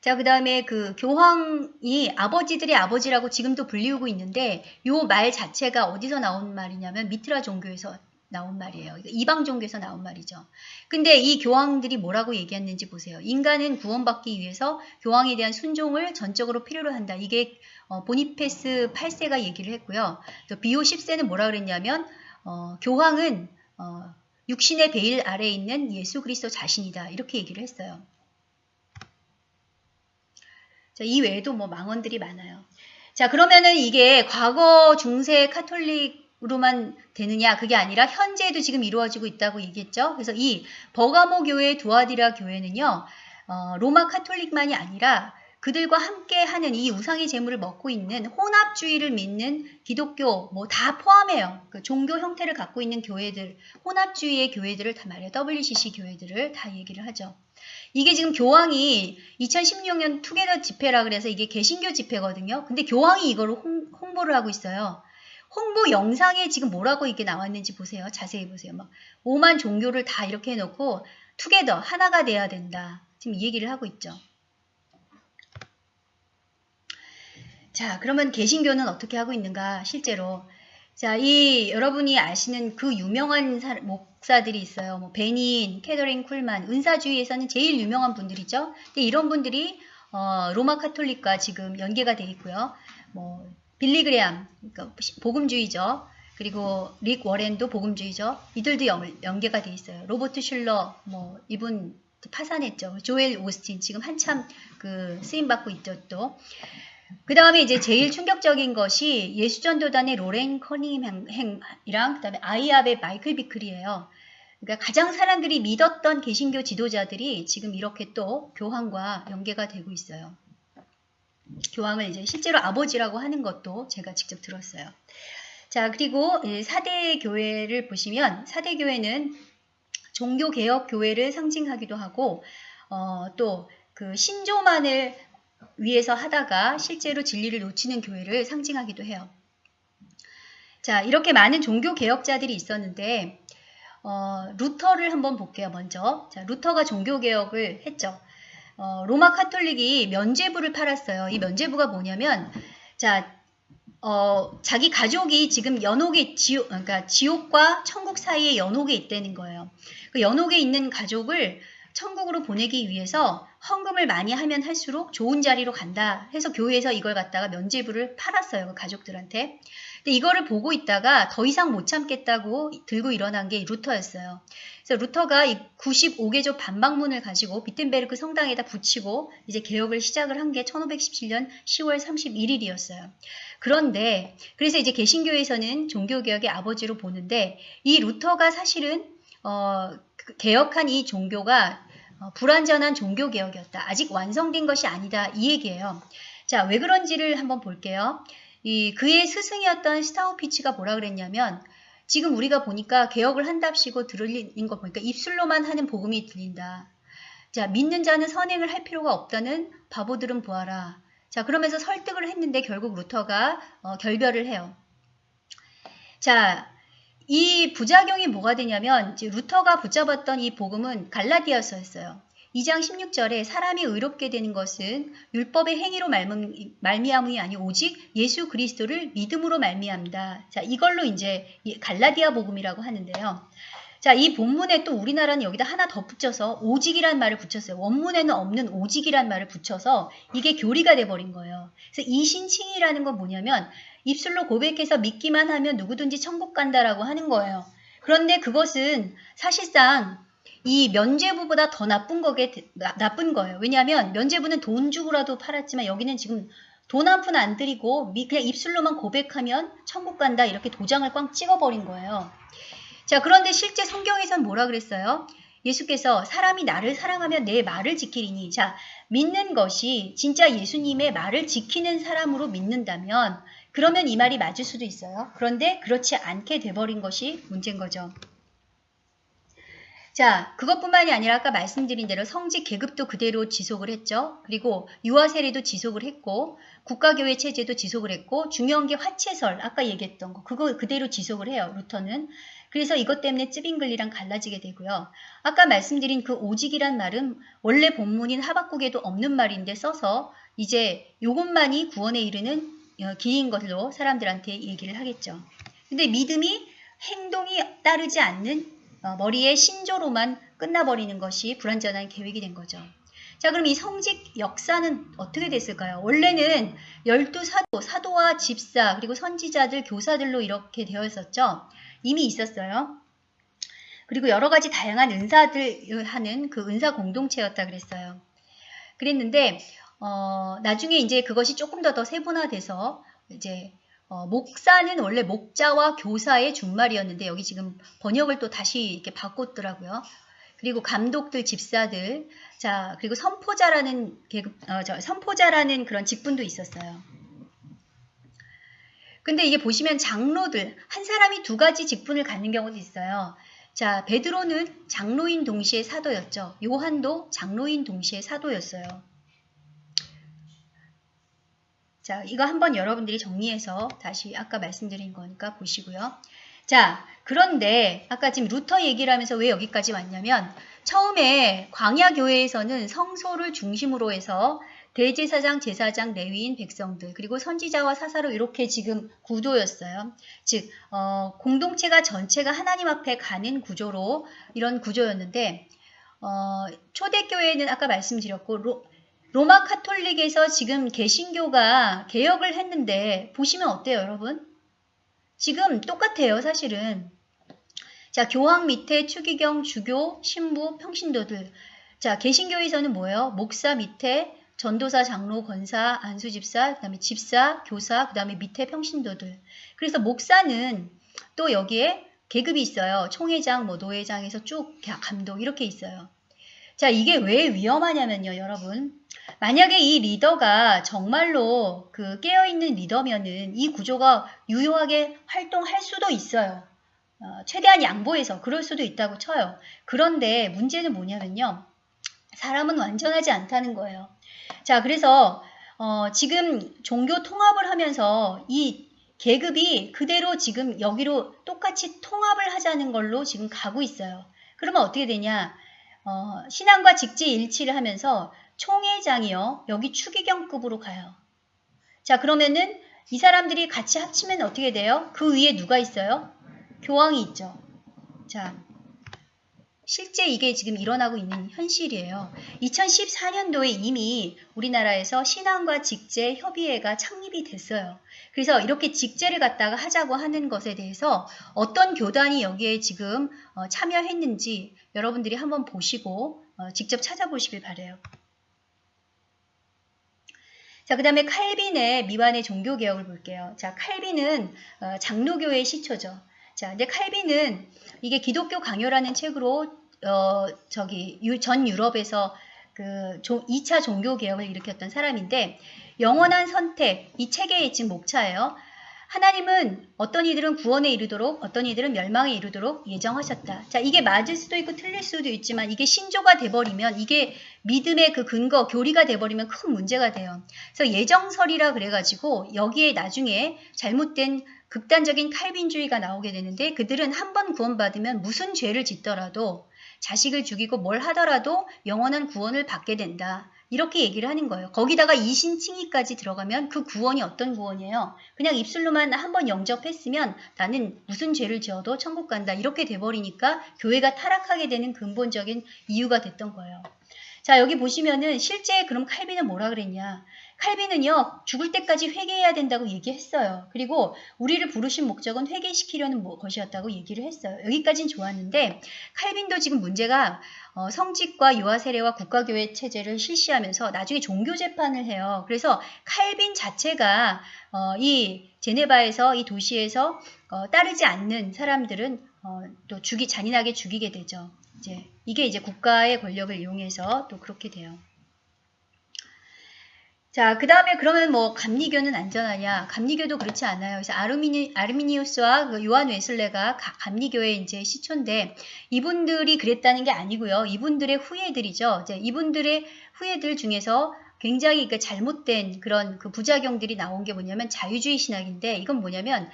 자, 그 다음에 그 교황이 아버지들의 아버지라고 지금도 불리우고 있는데 요 말 자체가 어디서 나온 말이냐면 미트라 종교에서 나온 말이에요. 이방 종교에서 나온 말이죠. 근데 이 교황들이 뭐라고 얘기했는지 보세요. 인간은 구원받기 위해서 교황에 대한 순종을 전적으로 필요로 한다. 이게 어, 보니페스 8세가 얘기를 했고요. 또 비오 10세는 뭐라 그랬냐면 어, 교황은 어, 육신의 베일 아래에 있는 예수 그리스도 자신이다. 이렇게 얘기를 했어요. 자, 이 외에도 뭐 망언들이 많아요. 자, 그러면은 이게 과거 중세 카톨릭 로만 되느냐 그게 아니라 현재도 지금 이루어지고 있다고 얘기했죠. 그래서 이 버가모 교회 두아디라 교회는요. 어, 로마 카톨릭만이 아니라 그들과 함께 하는 이 우상의 재물을 먹고 있는 혼합주의를 믿는 기독교 뭐 다 포함해요. 그 종교 형태를 갖고 있는 교회들, 혼합주의의 교회들을 다 말해요. WCC 교회들을 다 얘기를 하죠. 이게 지금 교황이 2016년 투게더 집회라 그래서 이게 개신교 집회거든요. 근데 교황이 이걸 홍, 홍보를 하고 있어요. 홍보 영상에 지금 뭐라고 이게 나왔는지 보세요. 자세히 보세요. 막 오만 종교를 다 이렇게 해놓고 투게더 하나가 돼야 된다. 지금 이 얘기를 하고 있죠. 자, 그러면 개신교는 어떻게 하고 있는가? 실제로 자, 이 여러분이 아시는 그 유명한 사, 목사들이 있어요. 뭐 베닌, 캐더린 쿨만, 은사주의에서는 제일 유명한 분들이죠. 근데 이런 분들이 어, 로마 카톨릭과 지금 연계가 돼 있고요. 뭐 빌리그레암, 그러니까 복음주의죠. 그리고 릭 워렌도 복음주의죠. 이들도 연, 연계가 돼 있어요. 로버트 슐러, 뭐 이분 파산했죠. 조엘 오스틴 지금 한참 그 쓰임 받고 있죠 또. 그 다음에 이제 제일 충격적인 것이 예수전도단의 로렌 커닝햄이랑 그 다음에 IHOP의 마이클 비클이에요. 그러니까 가장 사람들이 믿었던 개신교 지도자들이 지금 이렇게 또 교황과 연계가 되고 있어요. 교황을 이제 실제로 아버지라고 하는 것도 제가 직접 들었어요. 자, 그리고 4대 교회를 보시면 4대 교회는 종교개혁 교회를 상징하기도 하고 어, 또그 신조만을 위해서 하다가 실제로 진리를 놓치는 교회를 상징하기도 해요. 자, 이렇게 많은 종교 개혁자들이 있었는데 어, 루터를 한번 볼게요, 먼저. 자, 루터가 종교 개혁을 했죠. 어, 로마 카톨릭이 면죄부를 팔았어요. 이 면죄부가 뭐냐면 자 어, 자기 가족이 지금 연옥에 지옥 그러니까 지옥과 천국 사이에 연옥에 있다는 거예요. 그 연옥에 있는 가족을 천국으로 보내기 위해서 헌금을 많이 하면 할수록 좋은 자리로 간다 해서 교회에서 이걸 갖다가 면죄부를 팔았어요. 그 가족들한테. 근데 이거를 보고 있다가 더 이상 못 참겠다고 들고 일어난 게 루터였어요. 그래서 루터가 이 95개조 반박문을 가지고 비텐베르크 성당에다 붙이고 이제 개혁을 시작을 한 게 1517년 10월 31일이었어요. 그런데 그래서 이제 개신교에서는 종교개혁의 아버지로 보는데 이 루터가 사실은 어, 그 개혁한 이 종교가 어, 불완전한 종교개혁이었다. 아직 완성된 것이 아니다. 이 얘기예요. 자, 왜 그런지를 한번 볼게요. 이 그의 스승이었던 슈타우피츠가 뭐라 그랬냐면 지금 우리가 보니까 개혁을 한답시고 들리는 거 보니까 입술로만 하는 복음이 들린다. 자, 믿는 자는 선행을 할 필요가 없다는 바보들은 보아라. 자, 그러면서 설득을 했는데 결국 루터가 어, 결별을 해요. 자, 이 부작용이 뭐가 되냐면 루터가 붙잡았던 이 복음은 갈라디아서였어요. 2장 16절에 사람이 의롭게 되는 것은 율법의 행위로 말미암이 아니 오직 예수 그리스도를 믿음으로 말미암다. 자, 이걸로 이제 갈라디아 복음이라고 하는데요. 자, 이 본문에 또 우리나라는 여기다 하나 더 붙여서 오직이란 말을 붙였어요. 원문에는 없는 오직이란 말을 붙여서 이게 교리가 돼 버린 거예요. 그래서 이 신칭이라는 건 뭐냐면 입술로 고백해서 믿기만 하면 누구든지 천국 간다라고 하는 거예요. 그런데 그것은 사실상 이 면죄부보다 더 나쁜 거게 나, 나쁜 거예요. 왜냐하면 면죄부는 돈 주고라도 팔았지만 여기는 지금 돈 한 푼 안 들이고 그냥 입술로만 고백하면 천국 간다 이렇게 도장을 꽝 찍어버린 거예요. 자 그런데 실제 성경에선 뭐라 그랬어요? 예수께서 사람이 나를 사랑하면 내 말을 지키리니 자 믿는 것이 진짜 예수님의 말을 지키는 사람으로 믿는다면 그러면 이 말이 맞을 수도 있어요. 그런데 그렇지 않게 돼버린 것이 문제인 거죠. 자, 그것뿐만이 아니라 아까 말씀드린 대로 성직 계급도 그대로 지속을 했죠. 그리고 유아 세례도 지속을 했고 국가교회 체제도 지속을 했고 중요한 게 화채설 아까 얘기했던 거 그거 그대로 지속을 해요. 루터는. 그래서 이것 때문에 쯔빙글리랑 갈라지게 되고요. 아까 말씀드린 그 오직이란 말은 원래 본문인 하박국에도 없는 말인데 써서 이제 이것만이 구원에 이르는 어, 길인 것으로 사람들한테 얘기를 하겠죠. 근데 믿음이 행동이 따르지 않는 어, 머리의 신조로만 끝나버리는 것이 불완전한 계획이 된 거죠. 자 그럼 이 성직 역사는 어떻게 됐을까요? 원래는 열두 사도, 사도와 집사 그리고 선지자들, 교사들로 이렇게 되어 있었죠. 이미 있었어요. 그리고 여러 가지 다양한 은사들 하는 그 은사 공동체였다 그랬어요. 그랬는데 어, 나중에 이제 그것이 조금 더 더 세분화돼서 이제 어, 목사는 원래 목자와 교사의 준말이었는데 여기 지금 번역을 또 다시 이렇게 바꿨더라고요. 그리고 감독들, 집사들, 자 그리고 선포자라는 계급, 어, 저 선포자라는 그런 직분도 있었어요. 근데 이게 보시면 장로들 한 사람이 두 가지 직분을 갖는 경우도 있어요. 자 베드로는 장로인 동시에 사도였죠. 요한도 장로인 동시에 사도였어요. 자, 이거 한번 여러분들이 정리해서 다시 아까 말씀드린 거니까 보시고요. 자, 그런데 아까 지금 루터 얘기를 하면서 왜 여기까지 왔냐면 처음에 광야교회에서는 성소를 중심으로 해서 대제사장, 제사장, 레위인, 백성들 그리고 선지자와 사사로 이렇게 지금 구도였어요. 즉 어, 공동체가 전체가 하나님 앞에 가는 구조로 이런 구조였는데 어, 초대교회는 아까 말씀드렸고 로, 로마 카톨릭에서 지금 개신교가 개혁을 했는데 보시면 어때요 여러분? 지금 똑같아요 사실은. 자 교황 밑에 추기경, 주교, 신부, 평신도들. 자 개신교에서는 뭐예요? 목사 밑에 전도사, 장로, 권사, 안수집사, 그 다음에 집사, 교사, 그 다음에 밑에 평신도들. 그래서 목사는 또 여기에 계급이 있어요. 총회장, 뭐 노회장에서 쭉 감독 이렇게 있어요. 자 이게 왜 위험하냐면요 여러분. 만약에 이 리더가 정말로 그 깨어있는 리더면은 이 구조가 유효하게 활동할 수도 있어요. 어, 최대한 양보해서 그럴 수도 있다고 쳐요. 그런데 문제는 뭐냐면요. 사람은 완전하지 않다는 거예요. 자, 그래서 어, 지금 종교 통합을 하면서 이 계급이 그대로 지금 여기로 똑같이 통합을 하자는 걸로 지금 가고 있어요. 그러면 어떻게 되냐? 어, 신앙과 직지 일치를 하면서 총회장이요. 여기 추기경급으로 가요. 자, 그러면은 이 사람들이 같이 합치면 어떻게 돼요? 그 위에 누가 있어요? 교황이 있죠. 자, 실제 이게 지금 일어나고 있는 현실이에요. 2014년도에 이미 우리나라에서 신앙과 직제 협의회가 창립이 됐어요. 그래서 이렇게 직제를 갖다가 하자고 하는 것에 대해서 어떤 교단이 여기에 지금 어, 참여했는지 여러분들이 한번 보시고 어, 직접 찾아보시길 바래요. 자, 그 다음에 칼빈의 미완의 종교개혁을 볼게요. 자, 칼빈은 어, 장로교의 시초죠. 자, 근데 칼빈은 이게 기독교 강요라는 책으로 어 저기 유, 전 유럽에서 그 2차 종교 개혁을 일으켰던 사람인데 영원한 선택 이 책의 지금 목차예요. 하나님은 어떤 이들은 구원에 이르도록 어떤 이들은 멸망에 이르도록 예정하셨다. 자, 이게 맞을 수도 있고 틀릴 수도 있지만 이게 신조가 돼버리면 이게 믿음의 그 근거, 교리가 돼버리면 큰 문제가 돼요. 그래서 예정설이라 그래가지고 여기에 나중에 잘못된 극단적인 칼빈주의가 나오게 되는데 그들은 한 번 구원받으면 무슨 죄를 짓더라도 자식을 죽이고 뭘 하더라도 영원한 구원을 받게 된다. 이렇게 얘기를 하는 거예요. 거기다가 이신칭의까지 들어가면 그 구원이 어떤 구원이에요? 그냥 입술로만 한번 영접했으면 나는 무슨 죄를 지어도 천국 간다. 이렇게 돼버리니까 교회가 타락하게 되는 근본적인 이유가 됐던 거예요. 자 여기 보시면은 실제 그럼 칼빈은 뭐라 그랬냐 칼빈은요 죽을 때까지 회개해야 된다고 얘기했어요. 그리고 우리를 부르신 목적은 회개시키려는 뭐 것이었다고 얘기를 했어요. 여기까지는 좋았는데 칼빈도 지금 문제가 어, 성직과 유아 세례와 국가교회 체제를 실시하면서 나중에 종교 재판을 해요. 그래서 칼빈 자체가 어, 이 제네바에서 이 도시에서 어, 따르지 않는 사람들은 어, 또 죽이 잔인하게 죽이게 되죠. 이제 이게 이제 국가의 권력을 이용해서 또 그렇게 돼요. 자, 그 다음에 그러면 뭐 감리교는 안전하냐? 감리교도 그렇지 않아요. 그래서 아르미니, 아르미니우스와 그 요한 웨슬레가 감리교의 이제 시초인데 이분들이 그랬다는 게 아니고요. 이분들의 후예들이죠. 이제 이분들의 후예들 중에서 굉장히 그 잘못된 그런 그 부작용들이 나온 게 뭐냐면 자유주의 신학인데 이건 뭐냐면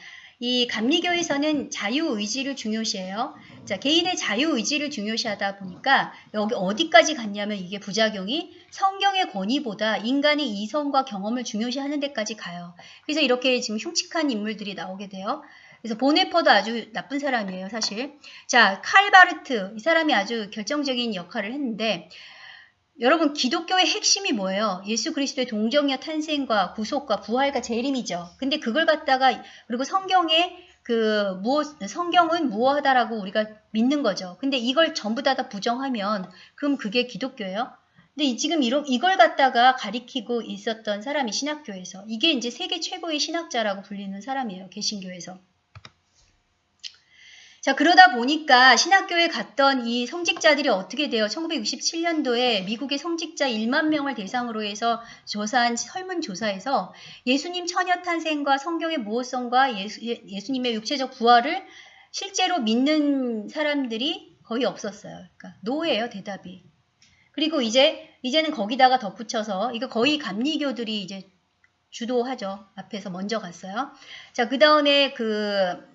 이 감리교에서는 자유의지를 중요시해요. 자, 개인의 자유의지를 중요시하다 보니까 여기 어디까지 갔냐면 이게 부작용이 성경의 권위보다 인간의 이성과 경험을 중요시하는 데까지 가요. 그래서 이렇게 지금 흉측한 인물들이 나오게 돼요. 그래서 보네퍼도 아주 나쁜 사람이에요, 사실. 자, 칼바르트 이 사람이 아주 결정적인 역할을 했는데 여러분 기독교의 핵심이 뭐예요? 예수 그리스도의 동정녀 탄생과 구속과 부활과 재림이죠. 근데 그걸 갖다가 그리고 성경에 그 무엇 성경은 무엇하다라고 우리가 믿는 거죠. 근데 이걸 전부 다, 다 부정하면 그럼 그게 기독교예요? 근데 지금 이런 이걸 갖다가 가리키고 있었던 사람이 신학교에서 이게 이제 세계 최고의 신학자라고 불리는 사람이에요. 개신교에서. 자, 그러다 보니까 신학교에 갔던 이 성직자들이 어떻게 돼요? 1967년도에 미국의 성직자 1만 명을 대상으로 해서 조사한 설문조사에서 예수님 처녀 탄생과 성경의 무호성과 예수, 예수님의 육체적 부활을 실제로 믿는 사람들이 거의 없었어요. 그러니까 노예예요, 대답이. 그리고 이제 이제는 거기다가 덧붙여서 이거 거의 감리교들이 이제 주도하죠. 앞에서 먼저 갔어요. 자, 그 다음에 그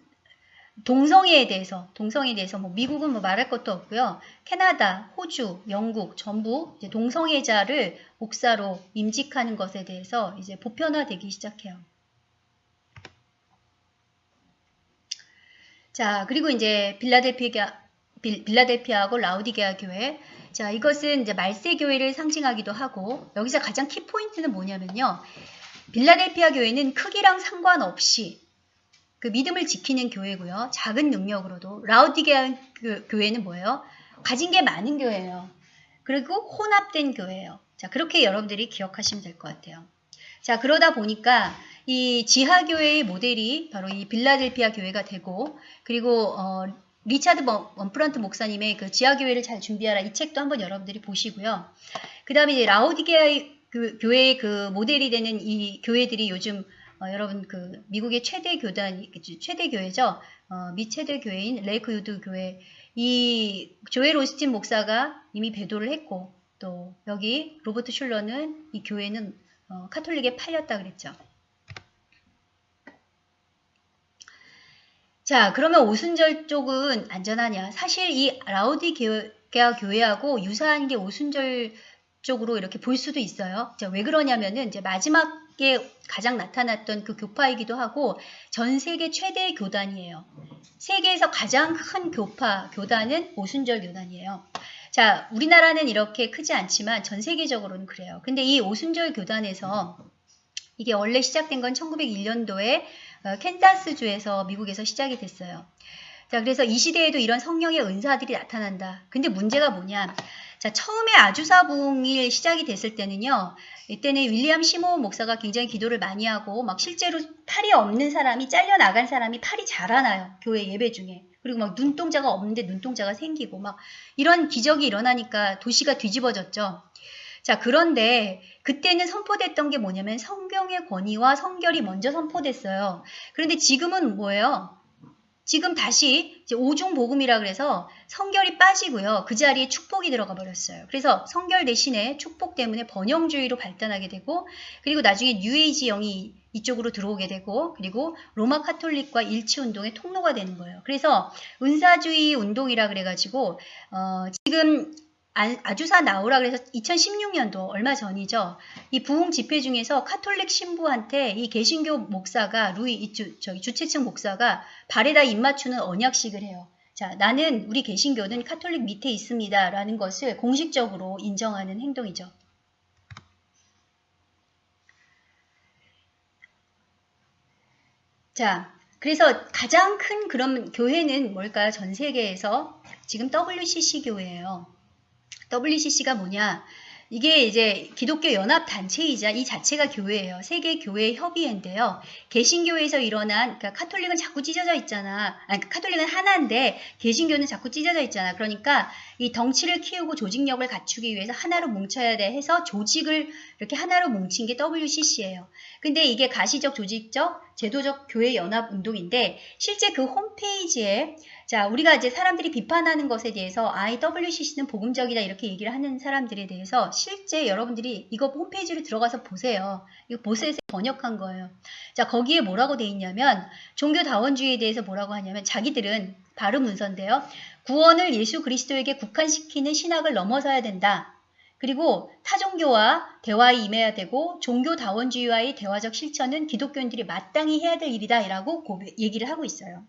동성애에 대해서 동성애에 대해서 뭐 미국은 뭐 말할 것도 없고요. 캐나다, 호주, 영국 전부 동성애자를 목사로 임직하는 것에 대해서 이제 보편화되기 시작해요. 자, 그리고 이제 빌라델피아 빌라델피아하고 라우디게아 교회. 자, 이것은 이제 말세 교회를 상징하기도 하고 여기서 가장 키 포인트는 뭐냐면요. 빌라델피아 교회는 크기랑 상관없이 그 믿음을 지키는 교회고요. 작은 능력으로도 라우디게아 그 교회는 뭐예요? 가진 게 많은 교회예요. 그리고 혼합된 교회예요. 자, 그렇게 여러분들이 기억하시면 될 것 같아요. 자, 그러다 보니까 이 지하 교회의 모델이 바로 이 빌라델피아 교회가 되고 그리고 어, 리차드 웜브란트 목사님의 그 지하 교회를 잘 준비하라 이 책도 한번 여러분들이 보시고요. 그 다음에 라오디게아 그 교회의 그 모델이 되는 이 교회들이 요즘 어, 여러분 그 미국의 최대 교단 최대 교회죠. 어, 미 최대 교회인 레이크우드 교회 이 조엘 오스틴 목사가 이미 배도를 했고 또 여기 로버트 슐러는 이 교회는 어, 카톨릭에 팔렸다 그랬죠. 자 그러면 오순절 쪽은 안전하냐? 사실 이 라우디게아 교회하고 유사한 게 오순절 쪽으로 이렇게 볼 수도 있어요. 자, 왜 그러냐면은 이제 마지막 에 가장 나타났던 그 교파이기도 하고 전 세계 최대의 교단이에요. 세계에서 가장 큰 교파, 교단은 오순절 교단이에요. 자, 우리나라는 이렇게 크지 않지만 전 세계적으로는 그래요. 근데 이 오순절 교단에서 이게 원래 시작된 건 1901년도에 어, 캔자스주에서 미국에서 시작이 됐어요. 자, 그래서 이 시대에도 이런 성령의 은사들이 나타난다. 근데 문제가 뭐냐? 자, 처음에 아주사 부흥이 시작이 됐을 때는요. 이때는 윌리엄 시모 목사가 굉장히 기도를 많이 하고 막 실제로 팔이 없는 사람이 잘려 나간 사람이 팔이 자라나요. 교회 예배 중에. 그리고 막 눈동자가 없는데 눈동자가 생기고 막 이런 기적이 일어나니까 도시가 뒤집어졌죠. 자, 그런데 그때는 선포됐던 게 뭐냐면 성경의 권위와 성결이 먼저 선포됐어요. 그런데 지금은 뭐예요? 지금 다시 오중 복음이라 그래서 성결이 빠지고요. 그 자리에 축복이 들어가 버렸어요. 그래서 성결 대신에 축복 때문에 번영주의로 발전하게 되고 그리고 나중에 뉴에이지 영이 이쪽으로 들어오게 되고 그리고 로마 카톨릭과 일치 운동의 통로가 되는 거예요. 그래서 은사주의 운동이라 그래가지고 어, 지금 Azusa Now라 그래서 2016년도 얼마 전이죠. 이 부흥 집회 중에서 카톨릭 신부한테 이 개신교 목사가 루이 이주 저기 주최측 목사가 발에다 입 맞추는 언약식을 해요. 자, 나는 우리 개신교는 카톨릭 밑에 있습니다라는 것을 공식적으로 인정하는 행동이죠. 자, 그래서 가장 큰 그런 교회는 뭘까요? 전 세계에서 지금 WCC 교회예요. WCC가 뭐냐? 이게 이제 기독교 연합 단체이자 이 자체가 교회예요. 세계 교회 협의회인데요. 개신교에서 일어난 그러니까 카톨릭은 자꾸 찢어져 있잖아. 아니 카톨릭은 하나인데 개신교는 자꾸 찢어져 있잖아. 그러니까 이 덩치를 키우고 조직력을 갖추기 위해서 하나로 뭉쳐야 돼 해서 조직을 이렇게 하나로 뭉친 게 WCC예요. 근데 이게 가시적 조직적 제도적 교회 연합 운동인데 실제 그 홈페이지에 자, 우리가 이제 사람들이 비판하는 것에 대해서 IWCC는 복음적이다 이렇게 얘기를 하는 사람들에 대해서 실제 여러분들이 이거 홈페이지로 들어가서 보세요. 이거 보세에서 번역한 거예요. 자, 거기에 뭐라고 돼 있냐면 종교다원주의에 대해서 뭐라고 하냐면 자기들은 발음 문서인데요. 구원을 예수 그리스도에게 국한시키는 신학을 넘어서야 된다. 그리고 타종교와 대화에 임해야 되고 종교다원주의와의 대화적 실천은 기독교인들이 마땅히 해야 될 일이다 라고 얘기를 하고 있어요.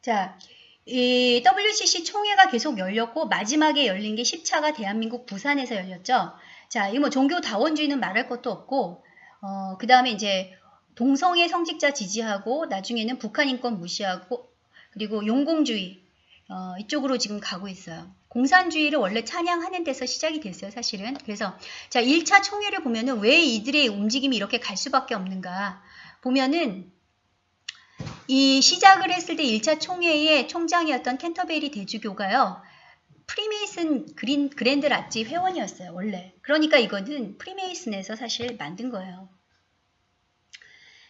자, 이 WCC 총회가 계속 열렸고 마지막에 열린 게 10차가 대한민국 부산에서 열렸죠. 자, 이 뭐 종교 다원주의는 말할 것도 없고 어, 그 다음에 이제 동성애 성직자 지지하고 나중에는 북한 인권 무시하고 그리고 용공주의 어, 이쪽으로 지금 가고 있어요. 공산주의를 원래 찬양하는 데서 시작이 됐어요, 사실은. 그래서 자, 1차 총회를 보면은 왜 이들의 움직임이 이렇게 갈 수밖에 없는가? 보면은 이 시작을 했을 때 1차 총회의 총장이었던 캔터베리 대주교가요. 프리메이슨 그린, Grand Lodge 회원이었어요. 원래. 그러니까 이거는 프리메이슨에서 사실 만든 거예요.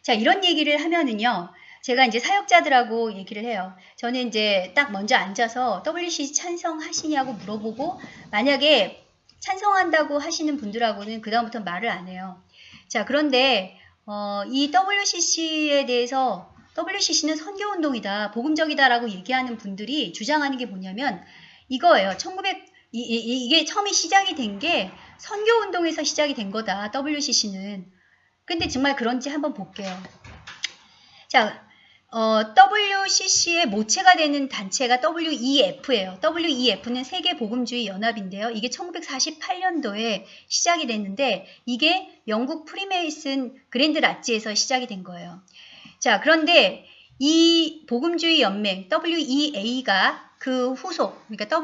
자 이런 얘기를 하면은요. 제가 이제 사역자들하고 얘기를 해요. 저는 이제 딱 먼저 앉아서 WCC 찬성하시냐고 물어보고 만약에 찬성한다고 하시는 분들하고는 그다음부터 말을 안 해요. 자 그런데 어, 이 WCC에 대해서 WCC는 선교운동이다, 복음적이다라고 얘기하는 분들이 주장하는 게 뭐냐면 이거예요. 1900, 이, 이, 이게 처음에 시작이 된 게 선교운동에서 시작이 된 거다, WCC는. 근데 정말 그런지 한번 볼게요. 자, 어, WCC의 모체가 되는 단체가 WEF예요. WEF는 세계복음주의 연합인데요. 이게 1948년도에 시작이 됐는데 이게 영국 프리메이슨 Grand Lodge에서 시작이 된 거예요. 자, 그런데 이 복음주의 연맹 WEA가 그 후속, 그러니까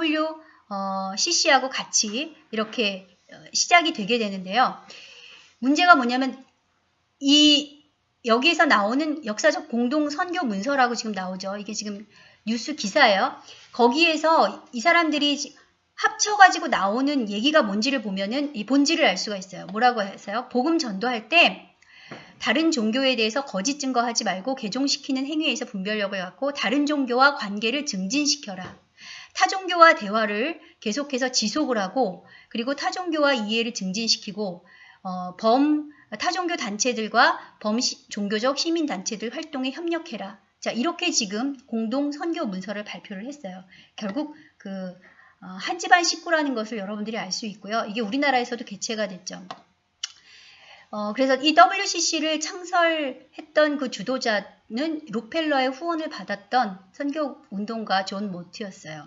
WCC하고 같이 이렇게 어, 시작이 되게 되는데요. 문제가 뭐냐면 이 여기에서 나오는 역사적 공동 선교 문서라고 지금 나오죠. 이게 지금 뉴스 기사예요. 거기에서 이 사람들이 합쳐가지고 나오는 얘기가 뭔지를 보면은 이 본질을 알 수가 있어요. 뭐라고 해서요? 복음 전도할 때 다른 종교에 대해서 거짓 증거하지 말고 개종시키는 행위에서 분별력을 갖고 다른 종교와 관계를 증진시켜라. 타종교와 대화를 계속해서 지속을 하고 그리고 타종교와 이해를 증진시키고 어, 범 타종교 단체들과 범 종교적 시민 단체들 활동에 협력해라. 자 이렇게 지금 공동 선교 문서를 발표를 했어요. 결국 그 어, 한 집안 식구라는 것을 여러분들이 알 수 있고요. 이게 우리나라에서도 개최가 됐죠. 어, 그래서 이 WCC를 창설했던 그 주도자는 록펠러의 후원을 받았던 선교 운동가 존 모트였어요.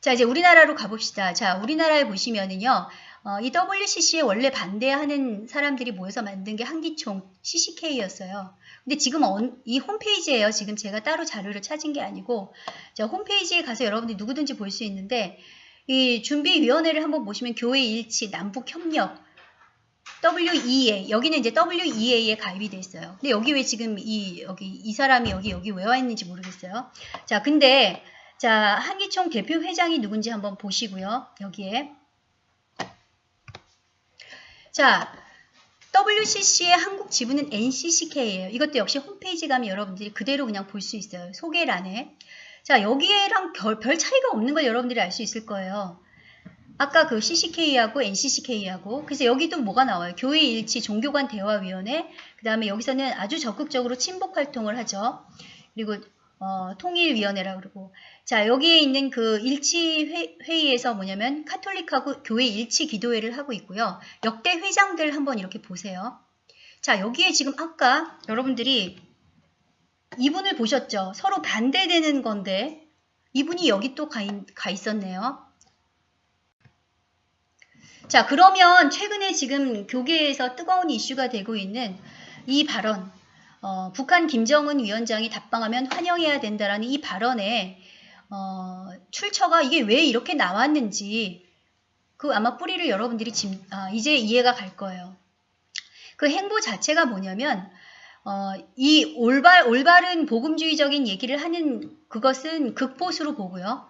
자, 이제 우리나라로 가봅시다. 자, 우리나라에 보시면은요, 어, 이 WCC에 원래 반대하는 사람들이 모여서 만든 게 한기총 CCK였어요. 근데 지금 언, 이 홈페이지에요. 지금 제가 따로 자료를 찾은 게 아니고, 자, 홈페이지에 가서 여러분들이 누구든지 볼 수 있는데, 이 준비위원회를 한번 보시면 교회 일치, 남북 협력, WEA 여기는 이제 WEA에 가입이 돼 있어요. 근데 여기 왜 지금 이 여기 이 사람이 여기 여기 왜 와 있는지 모르겠어요. 자, 근데 자 한기총 대표 회장이 누군지 한번 보시고요. 여기에 자 WCC의 한국 지부는 NCCK예요. 이것도 역시 홈페이지 가면 여러분들이 그대로 그냥 볼 수 있어요. 소개란에. 자 여기에랑 별, 별 차이가 없는 걸 여러분들이 알 수 있을 거예요. 아까 그 CCK하고 NCCK하고 그래서 여기도 뭐가 나와요? 교회 일치 종교관 대화위원회 그 다음에 여기서는 아주 적극적으로 친복 활동을 하죠. 그리고 어, 통일위원회라 그러고 자 여기에 있는 그 일치 회, 회의에서 뭐냐면 카톨릭하고 교회 일치 기도회를 하고 있고요. 역대 회장들 한번 이렇게 보세요. 자 여기에 지금 아까 여러분들이 이분을 보셨죠? 서로 반대되는 건데 이분이 여기 또가 있었네요. 자, 그러면 최근에 지금 교계에서 뜨거운 이슈가 되고 있는 이 발언, 어, 북한 김정은 위원장이 답방하면 환영해야 된다라는 이 발언에 어, 출처가 이게 왜 이렇게 나왔는지 그 아마 뿌리를 여러분들이 지, 아, 이제 이해가 갈 거예요. 그 행보 자체가 뭐냐면 어, 이 올바, 올바른 복음주의적인 얘기를 하는 그것은 극보수로 보고요.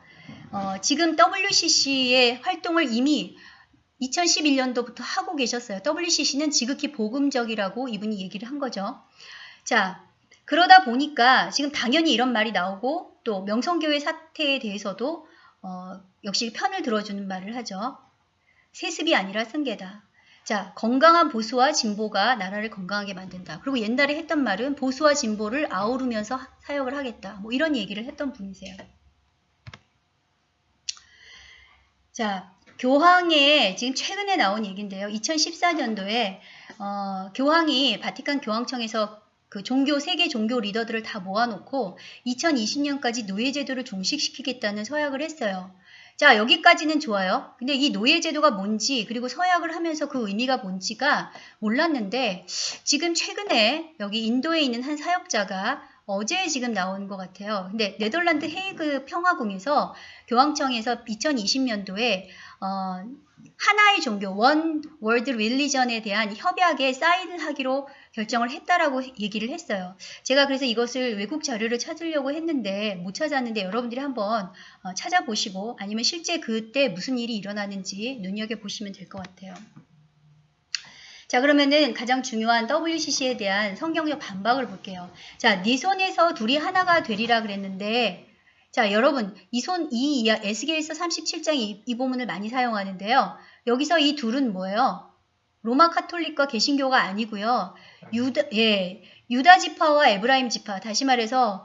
어, 지금 WCC의 활동을 이미 2011년도부터 하고 계셨어요. WCC는 지극히 복음적이라고 이분이 얘기를 한 거죠. 자, 그러다 보니까 지금 당연히 이런 말이 나오고 또 명성교회 사태에 대해서도 어, 역시 편을 들어주는 말을 하죠. 세습이 아니라 승계다. 자, 건강한 보수와 진보가 나라를 건강하게 만든다. 그리고 옛날에 했던 말은 보수와 진보를 아우르면서 사역을 하겠다. 뭐 이런 얘기를 했던 분이세요. 자, 교황의 지금 최근에 나온 얘기인데요. 2014년도에 어, 교황이 바티칸 교황청에서 그 종교 세계 종교 리더들을 다 모아놓고 2020년까지 노예 제도를 종식시키겠다는 서약을 했어요. 자 여기까지는 좋아요. 근데 이 노예 제도가 뭔지 그리고 서약을 하면서 그 의미가 뭔지가 몰랐는데 지금 최근에 여기 인도에 있는 한 사역자가 어제 지금 나온 것 같아요. 근데 네덜란드 헤이그 평화궁에서 교황청에서 2020년도에 어, 하나의 종교, 원 월드 릴리전에 대한 협약에 사인을 하기로 결정을 했다라고 얘기를 했어요. 제가 그래서 이것을 외국 자료를 찾으려고 했는데 못 찾았는데 여러분들이 한번 어, 찾아보시고 아니면 실제 그때 무슨 일이 일어나는지 눈여겨보시면 될 것 같아요. 자 그러면은 가장 중요한 WCC에 대한 성경적 반박을 볼게요. 자, 네 손에서 둘이 하나가 되리라 그랬는데 자, 여러분, 이 손, 이 에스겔서 37장 이, 이 부분을 많이 사용하는데요. 여기서 이 둘은 뭐예요? 로마 카톨릭과 개신교가 아니고요. 유다, 예, 유다 지파와 에브라임 지파, 다시 말해서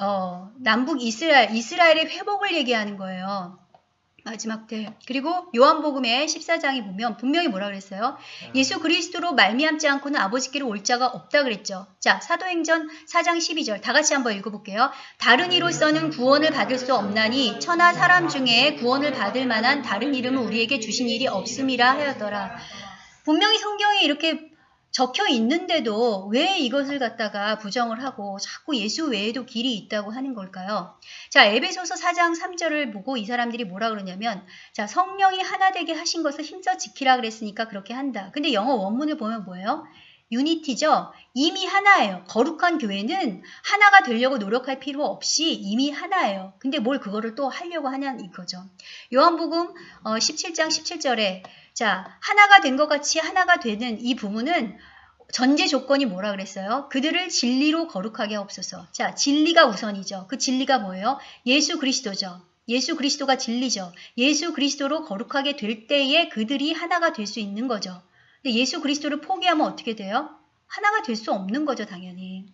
어, 남북 이스라엘, 이스라엘의 회복을 얘기하는 거예요. 마지막 때. 그리고 요한복음의 14장에 보면 분명히 뭐라 그랬어요? 예수 그리스도로 말미암지 않고는 아버지께로 올 자가 없다 그랬죠. 자, 사도행전 4장 12절 다 같이 한번 읽어볼게요. 다른 이로서는 구원을 받을 수 없나니 천하 사람 중에 구원을 받을 만한 다른 이름을 우리에게 주신 일이 없음이라 하였더라. 분명히 성경에 이렇게 적혀 있는데도 왜 이것을 갖다가 부정을 하고 자꾸 예수 외에도 길이 있다고 하는 걸까요? 자, 에베소서 4장 3절을 보고 이 사람들이 뭐라 그러냐면 자, 성령이 하나 되게 하신 것을 힘써 지키라 그랬으니까 그렇게 한다. 근데 영어 원문을 보면 뭐예요? 유니티죠. 이미 하나예요. 거룩한 교회는 하나가 되려고 노력할 필요 없이 이미 하나예요. 근데 뭘 그거를 또 하려고 하냐는 이거죠. 요한복음 17장 어, 17절에 자, 하나가 된 것 같이 하나가 되는 이 부분은 전제 조건이 뭐라 그랬어요? 그들을 진리로 거룩하게 없어서. 자, 진리가 우선이죠. 그 진리가 뭐예요? 예수 그리스도죠. 예수 그리스도가 진리죠. 예수 그리스도로 거룩하게 될 때에 그들이 하나가 될 수 있는 거죠. 근데 예수 그리스도를 포기하면 어떻게 돼요? 하나가 될 수 없는 거죠, 당연히.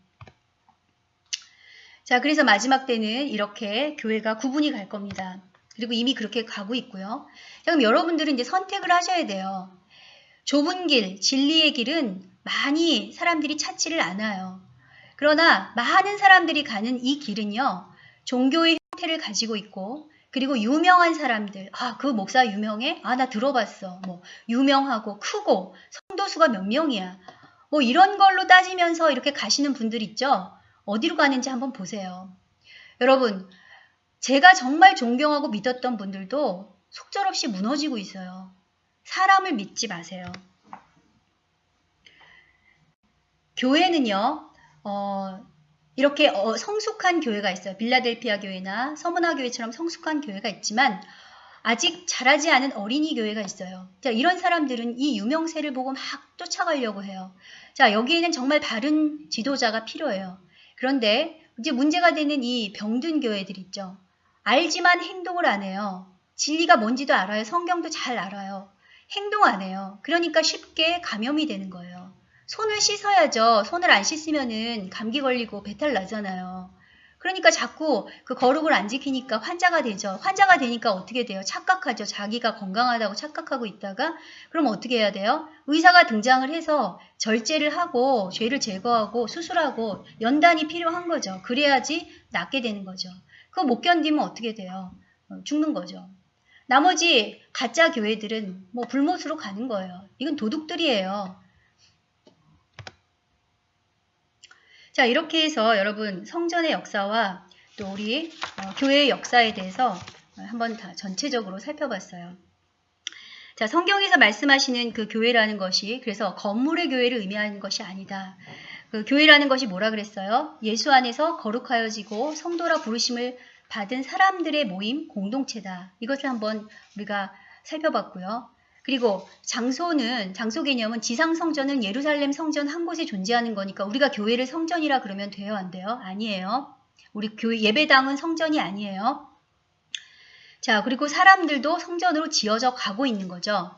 자, 그래서 마지막 때는 이렇게 교회가 구분이 갈 겁니다. 그리고 이미 그렇게 가고 있고요. 자, 그럼 여러분들은 이제 선택을 하셔야 돼요. 좁은 길, 진리의 길은 많이 사람들이 찾지를 않아요. 그러나 많은 사람들이 가는 이 길은요, 종교의 형태를 가지고 있고, 그리고 유명한 사람들, 아, 그 목사 유명해? 아, 나 들어봤어. 뭐, 유명하고 크고, 성도수가 몇 명이야. 뭐, 이런 걸로 따지면서 이렇게 가시는 분들 있죠? 어디로 가는지 한번 보세요. 여러분, 제가 정말 존경하고 믿었던 분들도 속절없이 무너지고 있어요. 사람을 믿지 마세요. 교회는요, 어, 이렇게 어, 성숙한 교회가 있어요. 빌라델피아 교회나 서문화 교회처럼 성숙한 교회가 있지만 아직 자라지 않은 어린이 교회가 있어요. 자, 이런 사람들은 이 유명세를 보고 막 쫓아가려고 해요. 자, 여기에는 정말 바른 지도자가 필요해요. 그런데 이제 문제가 되는 이 병든 교회들 있죠. 알지만 행동을 안 해요. 진리가 뭔지도 알아요. 성경도 잘 알아요. 행동 안 해요. 그러니까 쉽게 감염이 되는 거예요. 손을 씻어야죠. 손을 안 씻으면은 감기 걸리고 배탈 나잖아요. 그러니까 자꾸 그 거룩을 안 지키니까 환자가 되죠. 환자가 되니까 어떻게 돼요? 착각하죠. 자기가 건강하다고 착각하고 있다가 그럼 어떻게 해야 돼요? 의사가 등장을 해서 절제를 하고 죄를 제거하고 수술하고 연단이 필요한 거죠. 그래야지 낫게 되는 거죠. 그거 못 견디면 어떻게 돼요? 어, 죽는 거죠. 나머지 가짜 교회들은 뭐 불못으로 가는 거예요. 이건 도둑들이에요. 자, 이렇게 해서 여러분 성전의 역사와 또 우리 어, 교회의 역사에 대해서 한번 다 전체적으로 살펴봤어요. 자, 성경에서 말씀하시는 그 교회라는 것이 그래서 건물의 교회를 의미하는 것이 아니다. 그 교회라는 것이 뭐라 그랬어요? 예수 안에서 거룩하여지고 성도라 부르심을 받은 사람들의 모임 공동체다. 이것을 한번 우리가 살펴봤고요. 그리고 장소는 장소 개념은 지상 성전은 예루살렘 성전 한 곳에 존재하는 거니까 우리가 교회를 성전이라 그러면 돼요 안 돼요? 아니에요. 우리 교회 예배당은 성전이 아니에요. 자, 그리고 사람들도 성전으로 지어져 가고 있는 거죠.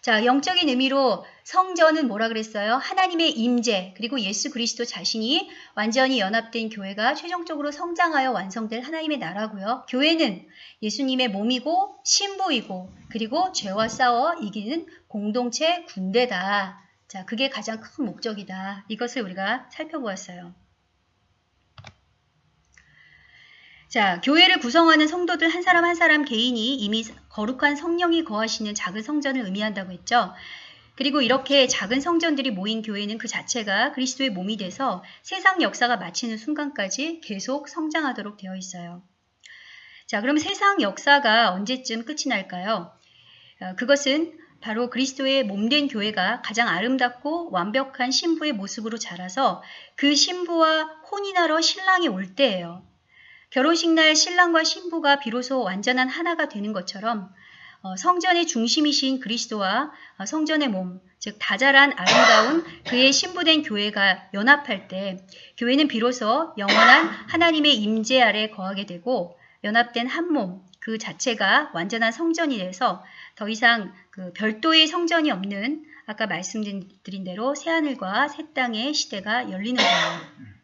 자, 영적인 의미로 성전은 뭐라 그랬어요? 하나님의 임재, 그리고 예수 그리스도 자신이 완전히 연합된 교회가 최종적으로 성장하여 완성될 하나님의 나라고요. 교회는 예수님의 몸이고 신부이고 그리고 죄와 싸워 이기는 공동체 군대다. 자, 그게 가장 큰 목적이다. 이것을 우리가 살펴보았어요. 자, 교회를 구성하는 성도들 한 사람 한 사람 개인이 이미 거룩한 성령이 거하시는 작은 성전을 의미한다고 했죠. 그리고 이렇게 작은 성전들이 모인 교회는 그 자체가 그리스도의 몸이 돼서 세상 역사가 마치는 순간까지 계속 성장하도록 되어 있어요. 자, 그럼 세상 역사가 언제쯤 끝이 날까요? 어, 그것은 바로 그리스도의 몸된 교회가 가장 아름답고 완벽한 신부의 모습으로 자라서 그 신부와 혼인하러 신랑이 올 때예요. 결혼식 날 신랑과 신부가 비로소 완전한 하나가 되는 것처럼 어, 성전의 중심이신 그리스도와 어, 성전의 몸, 즉 다자란 아름다운 그의 신부된 교회가 연합할 때 교회는 비로소 영원한 하나님의 임재 아래 거하게 되고 연합된 한 몸, 그 자체가 완전한 성전이 돼서 더 이상 그 별도의 성전이 없는 아까 말씀드린 대로 새하늘과 새 땅의 시대가 열리는 거예요.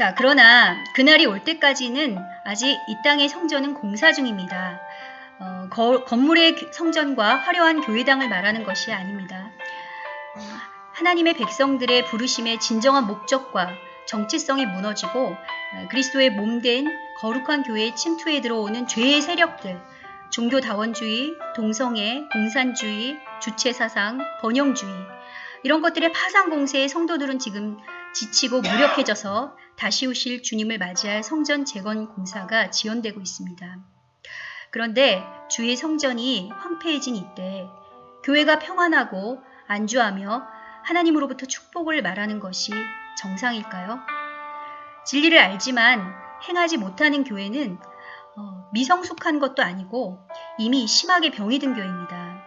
자, 그러나 그날이 올 때까지는 아직 이 땅의 성전은 공사 중입니다. 어, 거, 건물의 성전과 화려한 교회당을 말하는 것이 아닙니다. 어, 하나님의 백성들의 부르심의 진정한 목적과 정체성이 무너지고 어, 그리스도의 몸된 거룩한 교회에 침투해 들어오는 죄의 세력들, 종교다원주의, 동성애, 공산주의, 주체사상, 번영주의 이런 것들의 파상 공세에 성도들은 지금 지치고 무력해져서 다시 오실 주님을 맞이할 성전 재건 공사가 지연되고 있습니다. 그런데 주의 성전이 황폐해진 이때 교회가 평안하고 안주하며 하나님으로부터 축복을 말하는 것이 정상일까요? 진리를 알지만 행하지 못하는 교회는 어, 미성숙한 것도 아니고 이미 심하게 병이 든 교회입니다.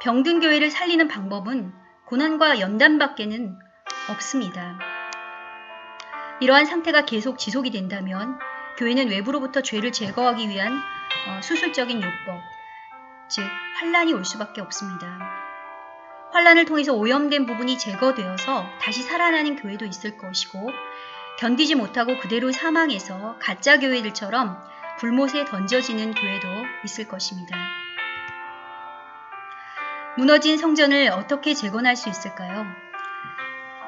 병든 교회를 살리는 방법은 고난과 연단밖에는 없습니다. 이러한 상태가 계속 지속이 된다면 교회는 외부로부터 죄를 제거하기 위한 어, 수술적인 요법, 즉 환란이 올 수밖에 없습니다. 환란을 통해서 오염된 부분이 제거되어서 다시 살아나는 교회도 있을 것이고 견디지 못하고 그대로 사망해서 가짜 교회들처럼 불못에 던져지는 교회도 있을 것입니다. 무너진 성전을 어떻게 재건할 수 있을까요?